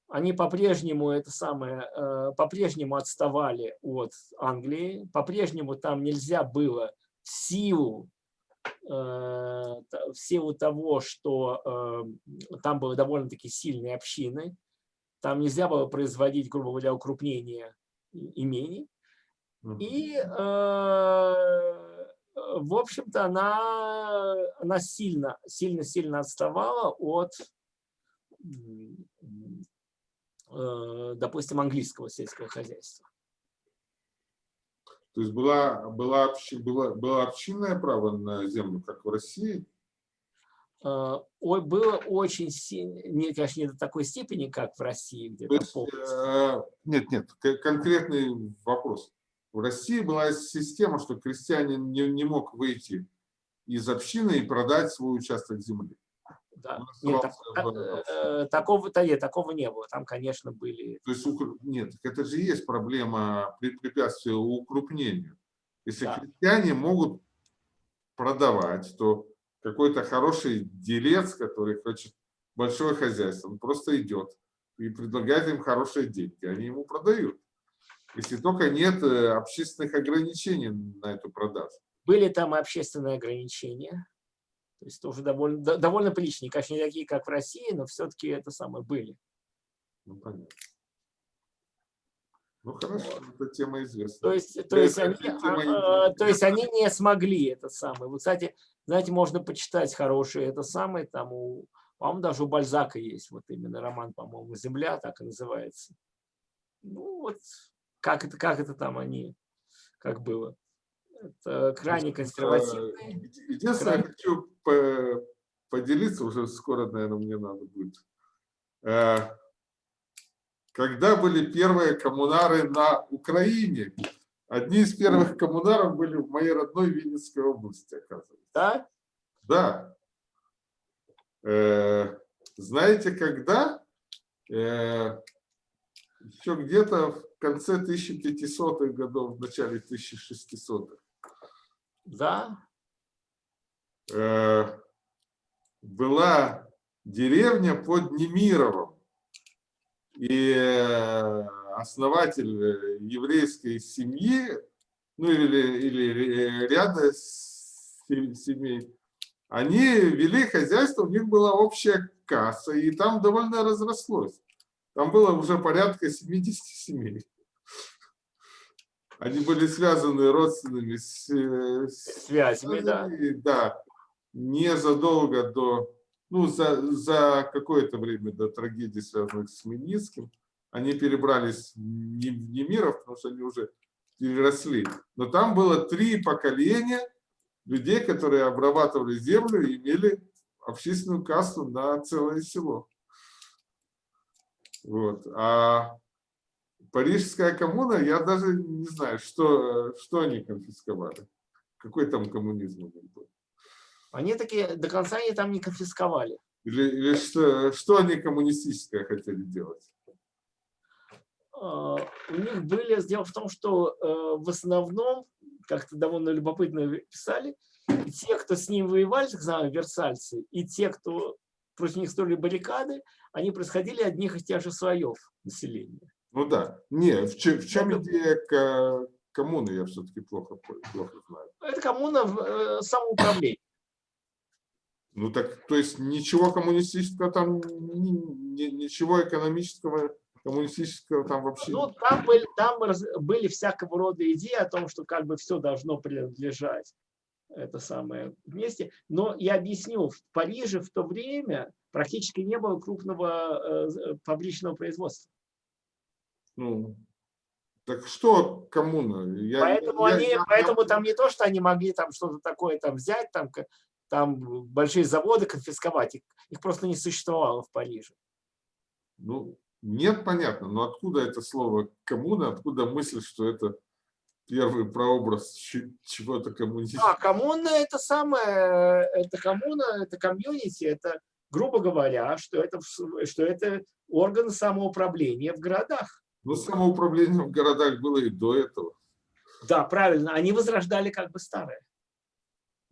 Они по-прежнему это самое, э, по-прежнему отставали от Англии, по-прежнему там нельзя было в силу, э, в силу того, что э, там были довольно-таки сильные общины, там нельзя было производить, грубо говоря, укрупнение имений. И, в общем-то, она, она сильно, сильно, сильно отставала от допустим, английского сельского хозяйства. То есть была, была, была, было общинное право на землю, как в России? Э, ой, было очень сильно, не, конечно, не до такой степени, как в России. Где То есть, э, нет, нет, конкретный вопрос. В России была система, что крестьянин не, не мог выйти из общины и продать свой участок земли. Да. Нет, так, э, такого-то нет, такого не было. Там, конечно, были... То есть, нет, это же есть проблема препятствия укрупнению. Если да. крестьяне могут продавать, то какой-то хороший делец, который хочет большое хозяйство, он просто идет и предлагает им хорошие деньги, они ему продают. Если только нет э, общественных ограничений на эту продажу. Были там общественные ограничения. То есть тоже довольно, довольно приличные. Конечно, не такие, как в России, но все-таки это самое были. Ну, понятно. Ну, хорошо, вот. эта тема известна. То есть, то, есть они, а, а, то есть они не смогли это самое. Вот, кстати, знаете, можно почитать хорошие это самое, там у, по-моему, даже у Бальзака есть вот именно роман, по-моему, «Земля», так и называется. Ну, вот как это, как это там они, как было. Это крайне консервативные. Единственное, крайне... хочу поделиться, уже скоро, наверное, мне надо будет. Э, когда были первые коммунары на Украине, одни из первых коммунаров были в моей родной Винницкой области, оказывается. Да? Да. Э, знаете, когда? Э, Еще где-то в конце 1500-х годов, в начале 1600-х. Да. Э, была деревня под Немировым. И э, основатель э, еврейской семьи, ну или, или ряда семей, они вели хозяйство, у них была общая касса, и там довольно разрослось. Там было уже порядка 70 семей. Они были связаны родственными э, связями, да. Да, незадолго до, ну, за, за какое-то время до трагедии, связанной с Хмельницким, они перебрались не в Немиров, потому что они уже переросли. Но там было три поколения людей, которые обрабатывали землю и имели общественную кассу на целое село. Вот. А Парижская коммуна, я даже не знаю, что, что они конфисковали. Какой там коммунизм был? Они такие, до конца они там не конфисковали. Или, или что, что они коммунистическое хотели делать? А, у них были, дело в том, что э, в основном, как-то довольно любопытно писали, те, кто с ним воевали, так называемые версальцы, и те, кто против них строили баррикады, они происходили одних и тех же слоев населения. Ну да. Не, в чем, в чем идея коммуны, я все-таки плохо, плохо знаю. Это коммуна э, самоуправления. Ну так, то есть ничего коммунистического там, ничего экономического, коммунистического там вообще Ну, там были, там были всякого рода идеи о том, что как бы все должно принадлежать это самое вместе. Но я объясню, в Париже в то время практически не было крупного э, фабричного производства. Ну, так что коммуна? Я, поэтому я, они, я, поэтому я... там не то, что они могли там что-то такое там взять, там, там большие заводы конфисковать, их, их просто не существовало в Париже. Ну, нет, понятно, но откуда это слово коммуна, откуда мысль, что это первый прообраз чего-то коммунистического? А, коммуна это самое, это коммуна, это комьюнити, это, грубо говоря, что это, что это орган самоуправления в городах. Ну, самоуправление в городах было и до этого. Да, правильно, они возрождали как бы старое.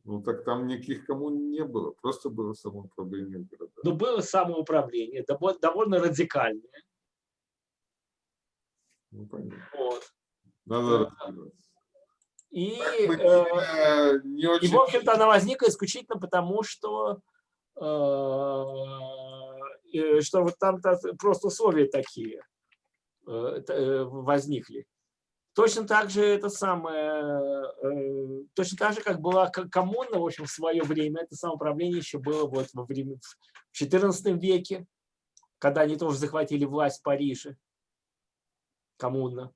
Ну, так там никаких коммун не было, просто было самоуправление в городах. Ну, было самоуправление, довольно радикальное. Ну, понятно. Вот. Надо. И, э, не очень... и, в общем-то, она возникла исключительно потому, что, э, что вот там -то просто условия такие возникли. Точно так же это самое, э, точно так же, как была коммуна, в общем, в свое время, это самоуправление еще было вот во время, в XIV веке, когда они тоже захватили власть в Париже, коммуна.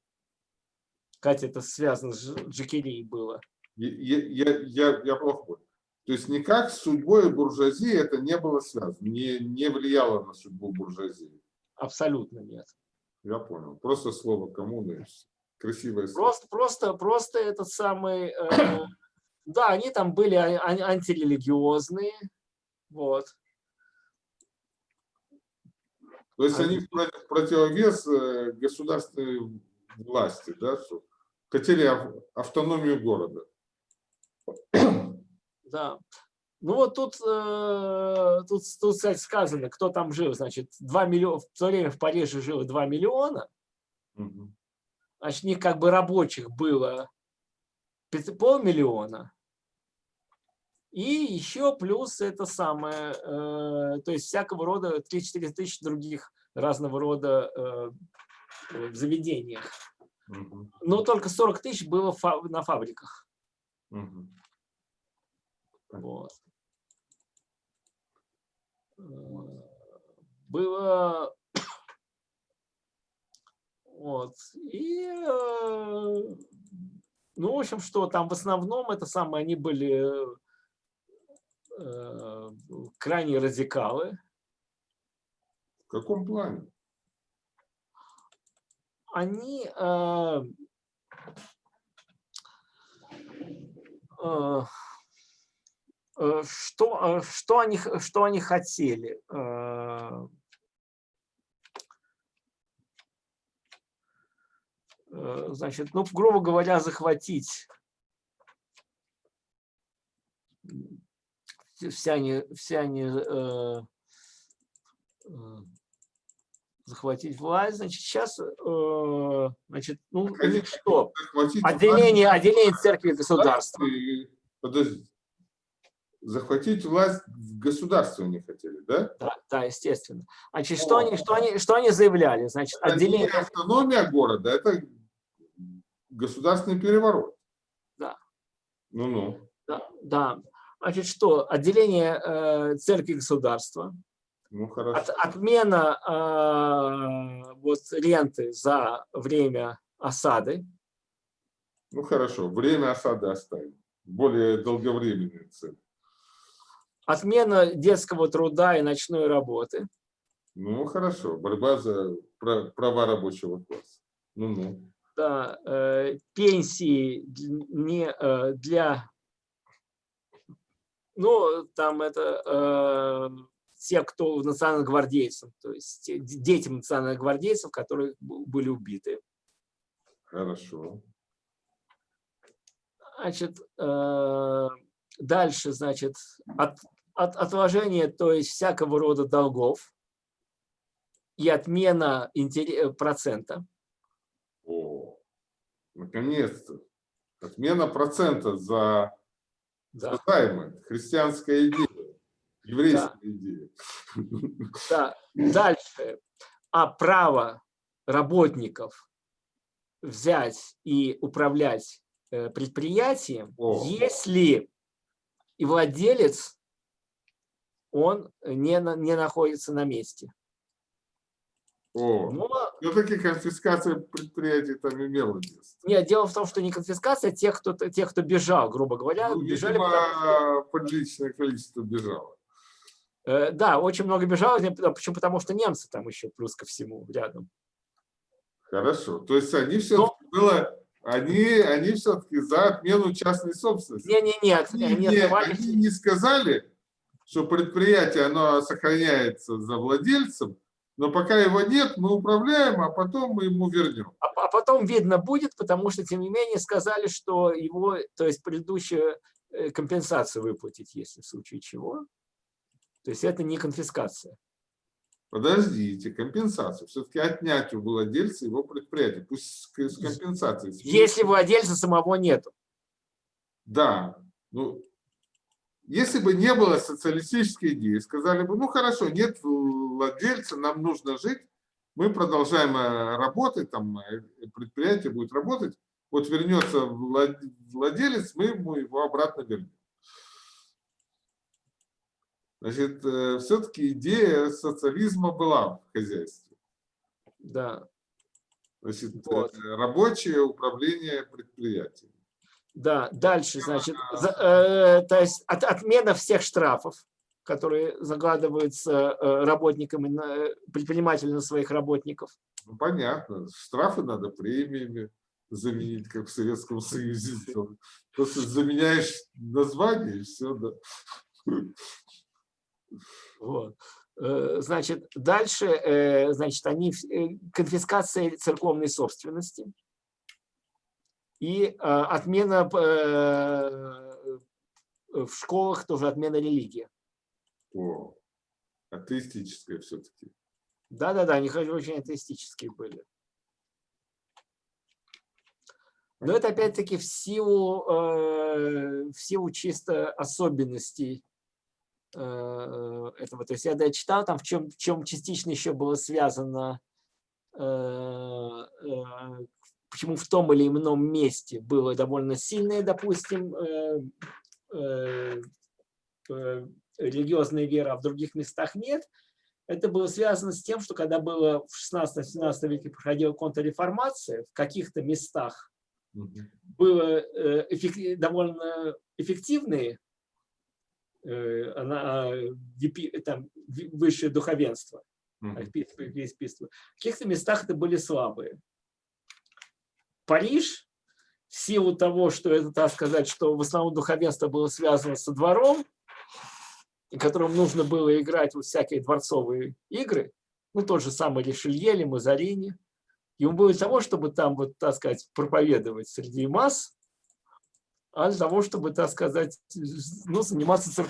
Катя, это связано с Джекерией было. Я, я, я, я плохо понял. То есть никак с судьбой буржуазии это не было связано, не, не влияло на судьбу буржуазии? Абсолютно нет. Я понял. Просто слово коммуна красивое слово. Просто, просто, просто этот самый... Э, да, они там были антирелигиозные. Вот. То есть они в противовес э, государственной власти, да, хотели автономию города. Да. Ну вот тут, э, тут, тут, кстати, сказано, кто там жил, значит, 2 миллиона, в то время в Париже жило 2 миллиона, угу. значит, них как бы рабочих было полмиллиона, и еще плюс это самое, э, то есть всякого рода 3-4 тысячи других разного рода э, в заведениях. Угу. Но только 40 тысяч было на фабриках. Угу. Вот. Э, было вот. И, э, ну, в общем, что там в основном это самое, они были э, крайне радикалы. В каком плане? они э, э, э, что, что, они, что они хотели? Значит, ну, грубо говоря, захватить все они, все они э, захватить власть. Значит, сейчас, э, значит, ну, что? Отделение, отделение церкви и государства. Подождите. Захватить власть в государство не хотели, да? Да, да естественно. Значит, что они, что, они, что они заявляли? Значит, это отделение... не автономия города, это государственный переворот. Да. Ну-ну. Да, да. Значит, что? Отделение э, церкви государства ну, хорошо. От, отмена э, вот, ренты за время осады. Ну хорошо, время осады оставим. Более долговременные цены. Отмена детского труда и ночной работы. Ну хорошо, борьба за права рабочего класса. Ну -ну. Да, э, пенсии не э, для, ну там это э, те, кто национальных гвардейцев, то есть детям национальных гвардейцев, которые были убиты. Хорошо. Значит, э, дальше, значит, от, от, отложение, то есть всякого рода долгов и отмена процента. О, наконец-то. Отмена процента за да. займы. Христианская идея. Еврейская да. идея. Да. Дальше. А право работников взять и управлять э, предприятием, О. если и владелец, он не, не находится на месте. О, Но, все-таки конфискация предприятий там имела место. Нет, дело в том, что не конфискация тех, кто, тех, кто бежал, грубо говоря. Ну, бежали, потому, приличное количество бежало. Э, да, очень много бежало, почему? Потому что немцы там еще плюс ко всему рядом. Хорошо, то есть они все-таки было, они, они все-таки за отмену частной собственности. Не, не, нет, они, не, не, они не сказали, что предприятие оно сохраняется за владельцем, но пока его нет, мы управляем, а потом мы ему вернем. А, а потом видно будет, потому что, тем не менее, сказали, что его, то есть предыдущую э, компенсацию выплатить, если в случае чего. То есть это не конфискация. Подождите, компенсацию. Все-таки отнять у владельца его предприятия. Пусть с компенсацией. Если владельца самого нету. Да. Ну, если бы не было социалистической идеи, сказали бы, ну хорошо, нет владельца, нам нужно жить, мы продолжаем э, работать, там э, предприятие будет работать, вот вернется владелец, мы ему его обратно вернем. Значит, э, все-таки идея социализма была в хозяйстве. Да. Значит, вот. рабочее управление предприятием. Да, дальше, значит, за, э, то есть от, отмена всех штрафов, которые загадываются э, работникам, предпринимателям на своих работников. Ну, понятно. Штрафы надо премиями заменить, как в Советском Союзе. Просто заменяешь название и все, да. Вот. Э, значит, дальше, э, значит, они, конфискация церковной собственности и э, отмена э, в школах тоже отмена религии. О, атеистическая все-таки. Да-да-да, они очень атеистические были. Но это опять-таки в силу, э, в силу чисто особенностей этого. То есть я да, читал там, в чем, в чем частично еще было связано почему в том или ином месте было довольно сильное, допустим, э, э, э, религиозная вера, а в других местах нет, это было связано с тем, что когда было в 16-17 веке проходила контрреформация, в каких-то местах было довольно эффективные она, там, высшее духовенство. В каких-то местах это были слабые. Париж, в силу того, что это, так сказать, что в основном духовенство было связано со двором, и которым нужно было играть вот всякие дворцовые игры, ну, тот же самый Ришелье или Мазарини, ему было для того, чтобы там, вот, так сказать, проповедовать среди масс, а для того, чтобы, так сказать, ну, заниматься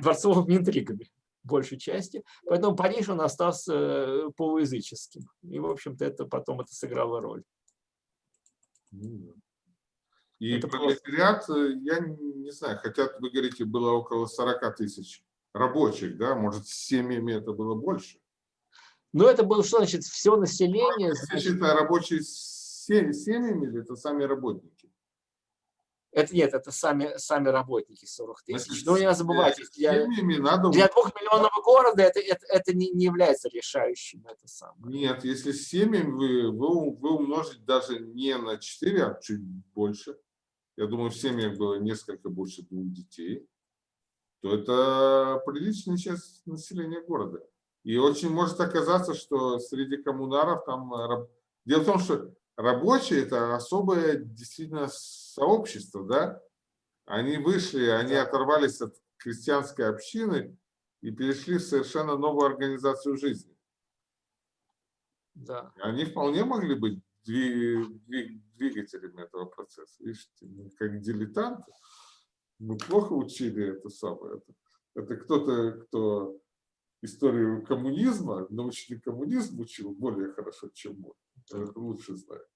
дворцовыми интригами большей части. Поэтому Париж, он остался э, полуязыческим. И, в общем-то, это потом это сыграло роль. Ну и это пролетариат, просто... я не знаю, хотя вы говорите, было около 40 тысяч рабочих, да, может, с семьями это было больше? Ну, это было, что значит, все население. Значит, это рабочие с семьями или это сами работники? Это нет, это сами, сами работники 40 тысяч. Но не надо забывать, для, надо... для двухмиллионного города это, это, это не, не является решающим. Это самое. Нет, если с семьями вы, вы, вы умножите даже не на 4, а чуть больше, я думаю, в семьях было несколько больше двух детей, то это приличная часть населения города. И очень может оказаться, что среди коммунаров там... Дело в том, что рабочие – это особое действительно сообщество, да? Они вышли, они оторвались от крестьянской общины, и перешли в совершенно новую организацию жизни. Да. Они вполне могли быть двигателями этого процесса. Видите, как дилетанты. Мы плохо учили это самое. Это, это кто-то, кто историю коммунизма, научный коммунизм учил более хорошо, чем мы. Это лучше знает.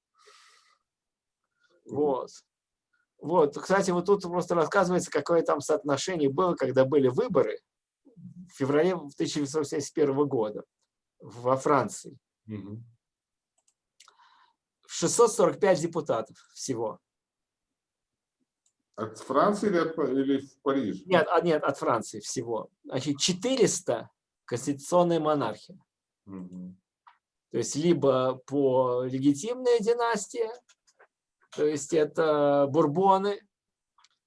Вот. Вот, кстати, вот тут просто рассказывается, какое там соотношение было, когда были выборы в феврале 1971 года во Франции. Угу. 645 депутатов всего. От Франции или, от, или в Париже? Нет, от, нет, от Франции всего. Значит, 400 конституционная монархия. Угу. То есть либо по легитимная династия, то есть это бурбоны,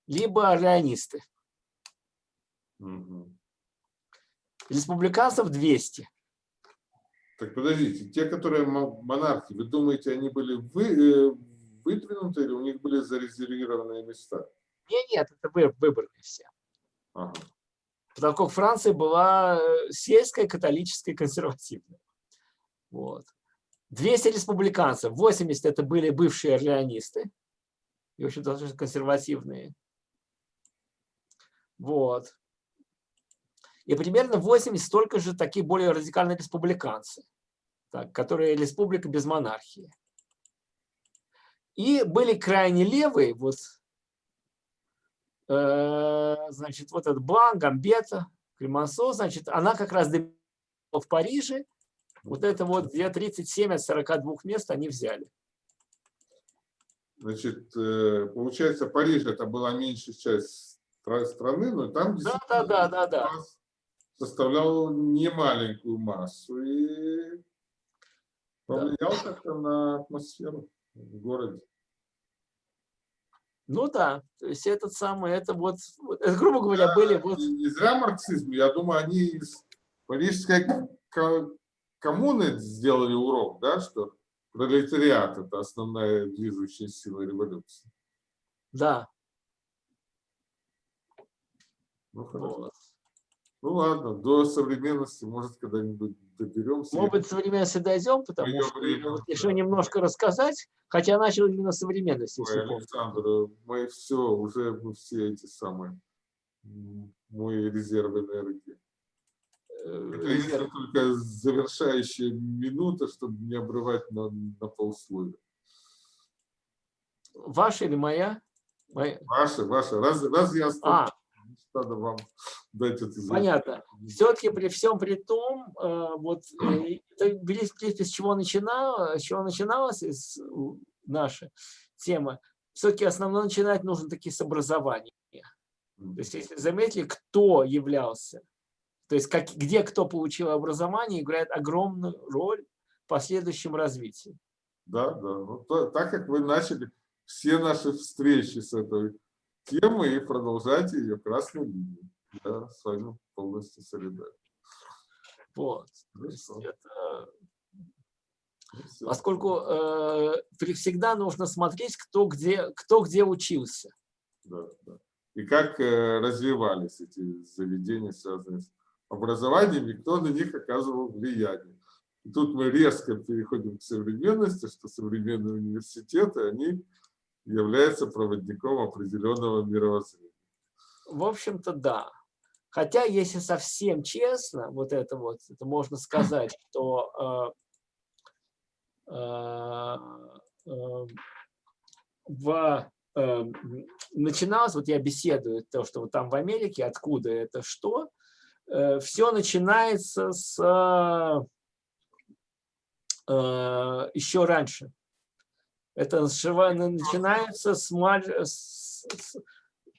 либо орлеонисты. Угу. Республиканцев 200. Так подождите, те, которые монархи, вы думаете, они были вы, э, выдвинуты или у них были зарезервированные места? Нет, нет, это выборные все. Ага. Потому как Франция была э, сельская, католическая, консервативная. Вот. 200 республиканцев, 80 это были бывшие орлеонисты, и, в общем, достаточно консервативные. Вот. И примерно 80 столько же такие более радикальные республиканцы, так, которые республика без монархии. И были крайне левые, вот, э, значит, вот этот Блан, Гамбета, Кремансо, значит, она как раз в Париже, вот это вот где 37 от 42 мест они взяли. Значит, э, получается, Париж это была меньшая часть страны, но там да, да, да, да, да. составлял немаленькую массу и повлиял да. как-то на атмосферу в городе. Ну да, то есть этот самый, это вот, это, грубо говоря, да, были вот... Не зря марксизм, я думаю, они из парижской коммуны сделали урок, да, что пролетариат – это основная движущая сила революции. Да. Ну, хорошо. Ну ладно, до современности, может, когда-нибудь доберемся. Может быть, современности дойдем, потому что время, вот, да. еще немножко рассказать, хотя начал именно современности. Ой, Александр, мы все, уже мы все эти самые, мой резерв энергии. Это если только завершающая минута, чтобы не обрывать на, на полсловия. Ваша или моя? моя? Ваша, ваша. Раз, раз я а. надо вам дать это. Понятно. Все-таки при всем при том, э, вот э, это, принципе, с чего начиналось, с чего начиналась наша тема, все-таки основное начинать нужно таки с образования. То есть, если заметили, кто являлся то есть как, где кто получил образование, играет огромную роль в последующем развитии. Да, да. Ну, то, так как вы начали все наши встречи с этой темой и продолжайте ее красной линией. Я с вами полностью солидарен. Вот. Это... Поскольку э, всегда нужно смотреть, кто где, кто где учился. Да, да. И как э, развивались эти заведения, связанные с образованием, кто на них оказывал влияние. И тут мы резко переходим к современности, что современные университеты, они являются проводником определенного мировоззрения. В общем-то, да. Хотя, если совсем честно, вот это вот, это можно сказать, что э, э, э, в, э, начиналось, вот я беседую, то, что вот там в Америке, откуда это что, все начинается с э, еще раньше. Это начинается с, с,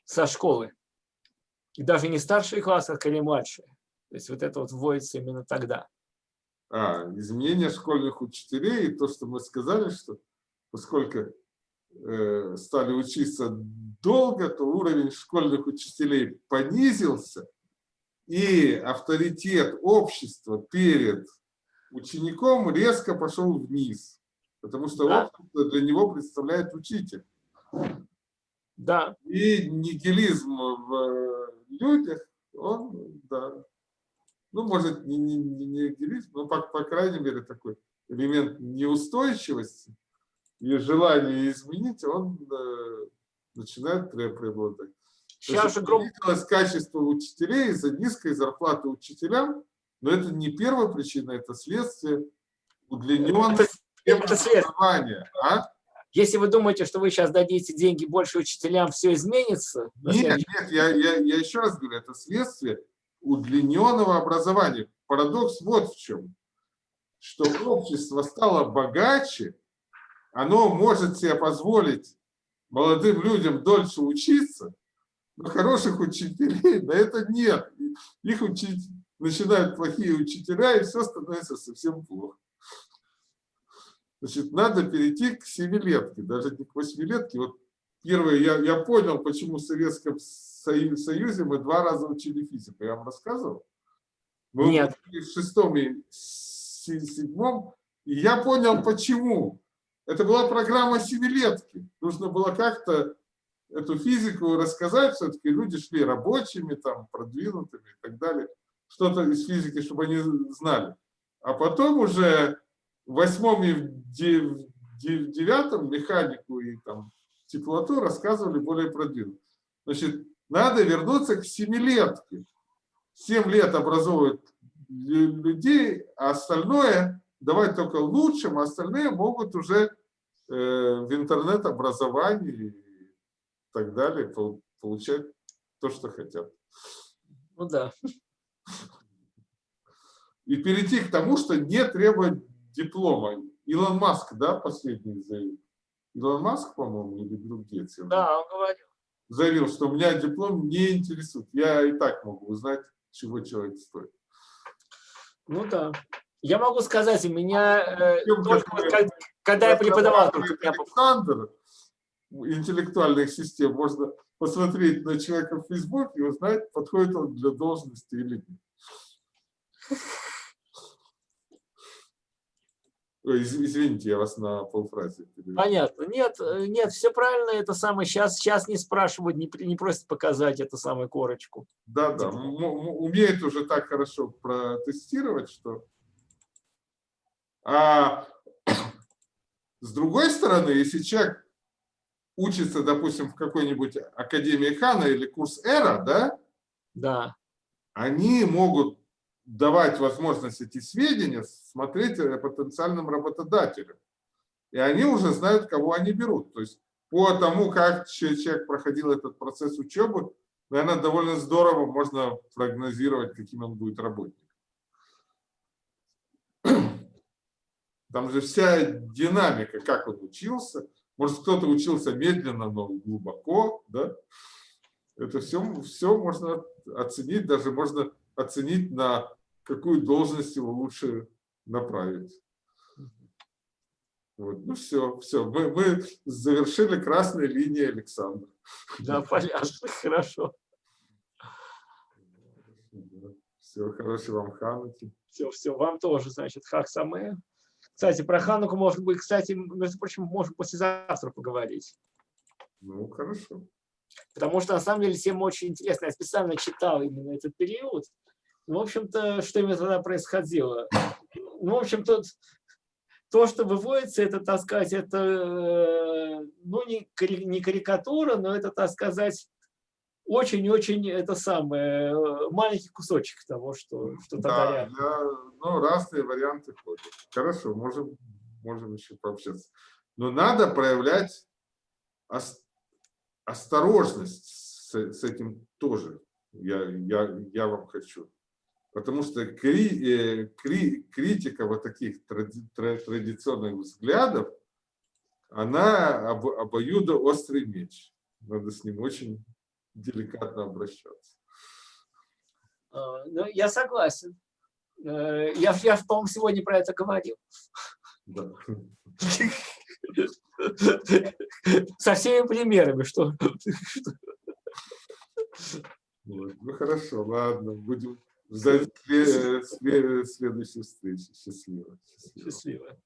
со школы. И даже не старшие классы, а скорее младшие. То есть вот это вот вводится именно тогда. А, изменение школьных учителей, и то, что мы сказали, что поскольку э, стали учиться долго, то уровень школьных учителей понизился, и авторитет общества перед учеником резко пошел вниз, потому что да. общество для него представляет учитель. Да. И нигилизм в людях, он, да, ну, может, не, не, не делить, но, по, по крайней мере, такой элемент неустойчивости и желания изменить, он э, начинает преобладать. Сейчас же гром... качество учителей из-за низкой зарплаты учителям, но это не первая причина, это следствие удлиненного образования. А? Если вы думаете, что вы сейчас дадите деньги больше учителям, все изменится? Нет, нет, я, я, я еще раз говорю, это следствие удлиненного образования. Парадокс вот в чем. Что общество стало богаче, оно может себе позволить молодым людям дольше учиться, но хороших учителей на это нет. Их учить начинают плохие учителя, и все становится совсем плохо. Значит, надо перейти к семилетке, даже не к восьмилетке. Вот первое, я, я понял, почему в Советском Союзе мы два раза учили физику. Я вам рассказывал? Мы Нет. в шестом и седьмом, и я понял, почему. Это была программа семилетки. Нужно было как-то эту физику рассказать, все-таки люди шли рабочими, там, продвинутыми и так далее. Что-то из физики, чтобы они знали. А потом уже в восьмом и в девятом механику и там теплоту рассказывали более продвинуто. Значит, надо вернуться к семилетке. Семь лет образовывают людей, а остальное давать только лучшим, а остальные могут уже э, в интернет-образовании так далее получать то, что хотят. Ну да. И перейти к тому, что не требовать диплома. Илон Маск, да, последний заявил? Илон Маск, по-моему, или Билл Гейтс? Да, он говорил. Заявил, что меня диплом не интересует. Я и так могу узнать, чего человек стоит. Ну да. Я могу сказать, у меня э, только когда, когда я преподавал... Александр интеллектуальных систем, можно посмотреть на человека в Facebook и узнать, подходит он для должности или нет. Извините, я вас на полфразе перевел. Понятно. Нет, нет, все правильно, это самое. Сейчас, сейчас не спрашивают, не, не просят показать это самую корочку. Да, да. Умеет уже так хорошо протестировать, что... А с другой стороны, если человек учится, допустим, в какой-нибудь Академии Хана или курс Эра, да? Да. Они могут давать возможность эти сведения, смотреть потенциальным работодателям. И они уже знают, кого они берут. То есть по тому, как человек проходил этот процесс учебы, наверное, довольно здорово можно прогнозировать, каким он будет работником. Там же вся динамика, как он учился. Может, кто-то учился медленно, но глубоко. Да? Это все, все можно оценить, даже можно оценить, на какую должность его лучше направить. Вот, ну все, все, мы, мы завершили красной линией Александра. Да, понятно, хорошо. Все, хорошего вам Хануки. Все, все, вам тоже, значит, Хак Саме. Кстати, про Хануку, может быть, кстати, между прочим, можем послезавтра поговорить. Ну, хорошо. Потому что, на самом деле, всем очень интересно. Я специально читал именно этот период. Ну, в общем-то, что именно тогда происходило? Ну, в общем, то, то, что выводится, это, так сказать, это, э, ну, не, не карикатура, но это, так сказать, очень-очень это самое, э, маленький кусочек того, что, что тогда да, я, ну, разные варианты ходят. Хорошо, можем, можем еще пообщаться. Но надо проявлять осторожность с, с этим тоже. Я, я, я вам хочу. Потому что кри, э, кри, критика вот таких тради, традиционных взглядов, она об, обоюдоострый меч. Надо с ним очень деликатно обращаться. А, ну, я согласен. Э, я, я по-моему, сегодня про это говорил. Да. Со всеми примерами, что... Ну хорошо, ладно, будем до следующей встречи. Счастливо. Счастливо. Счастливо.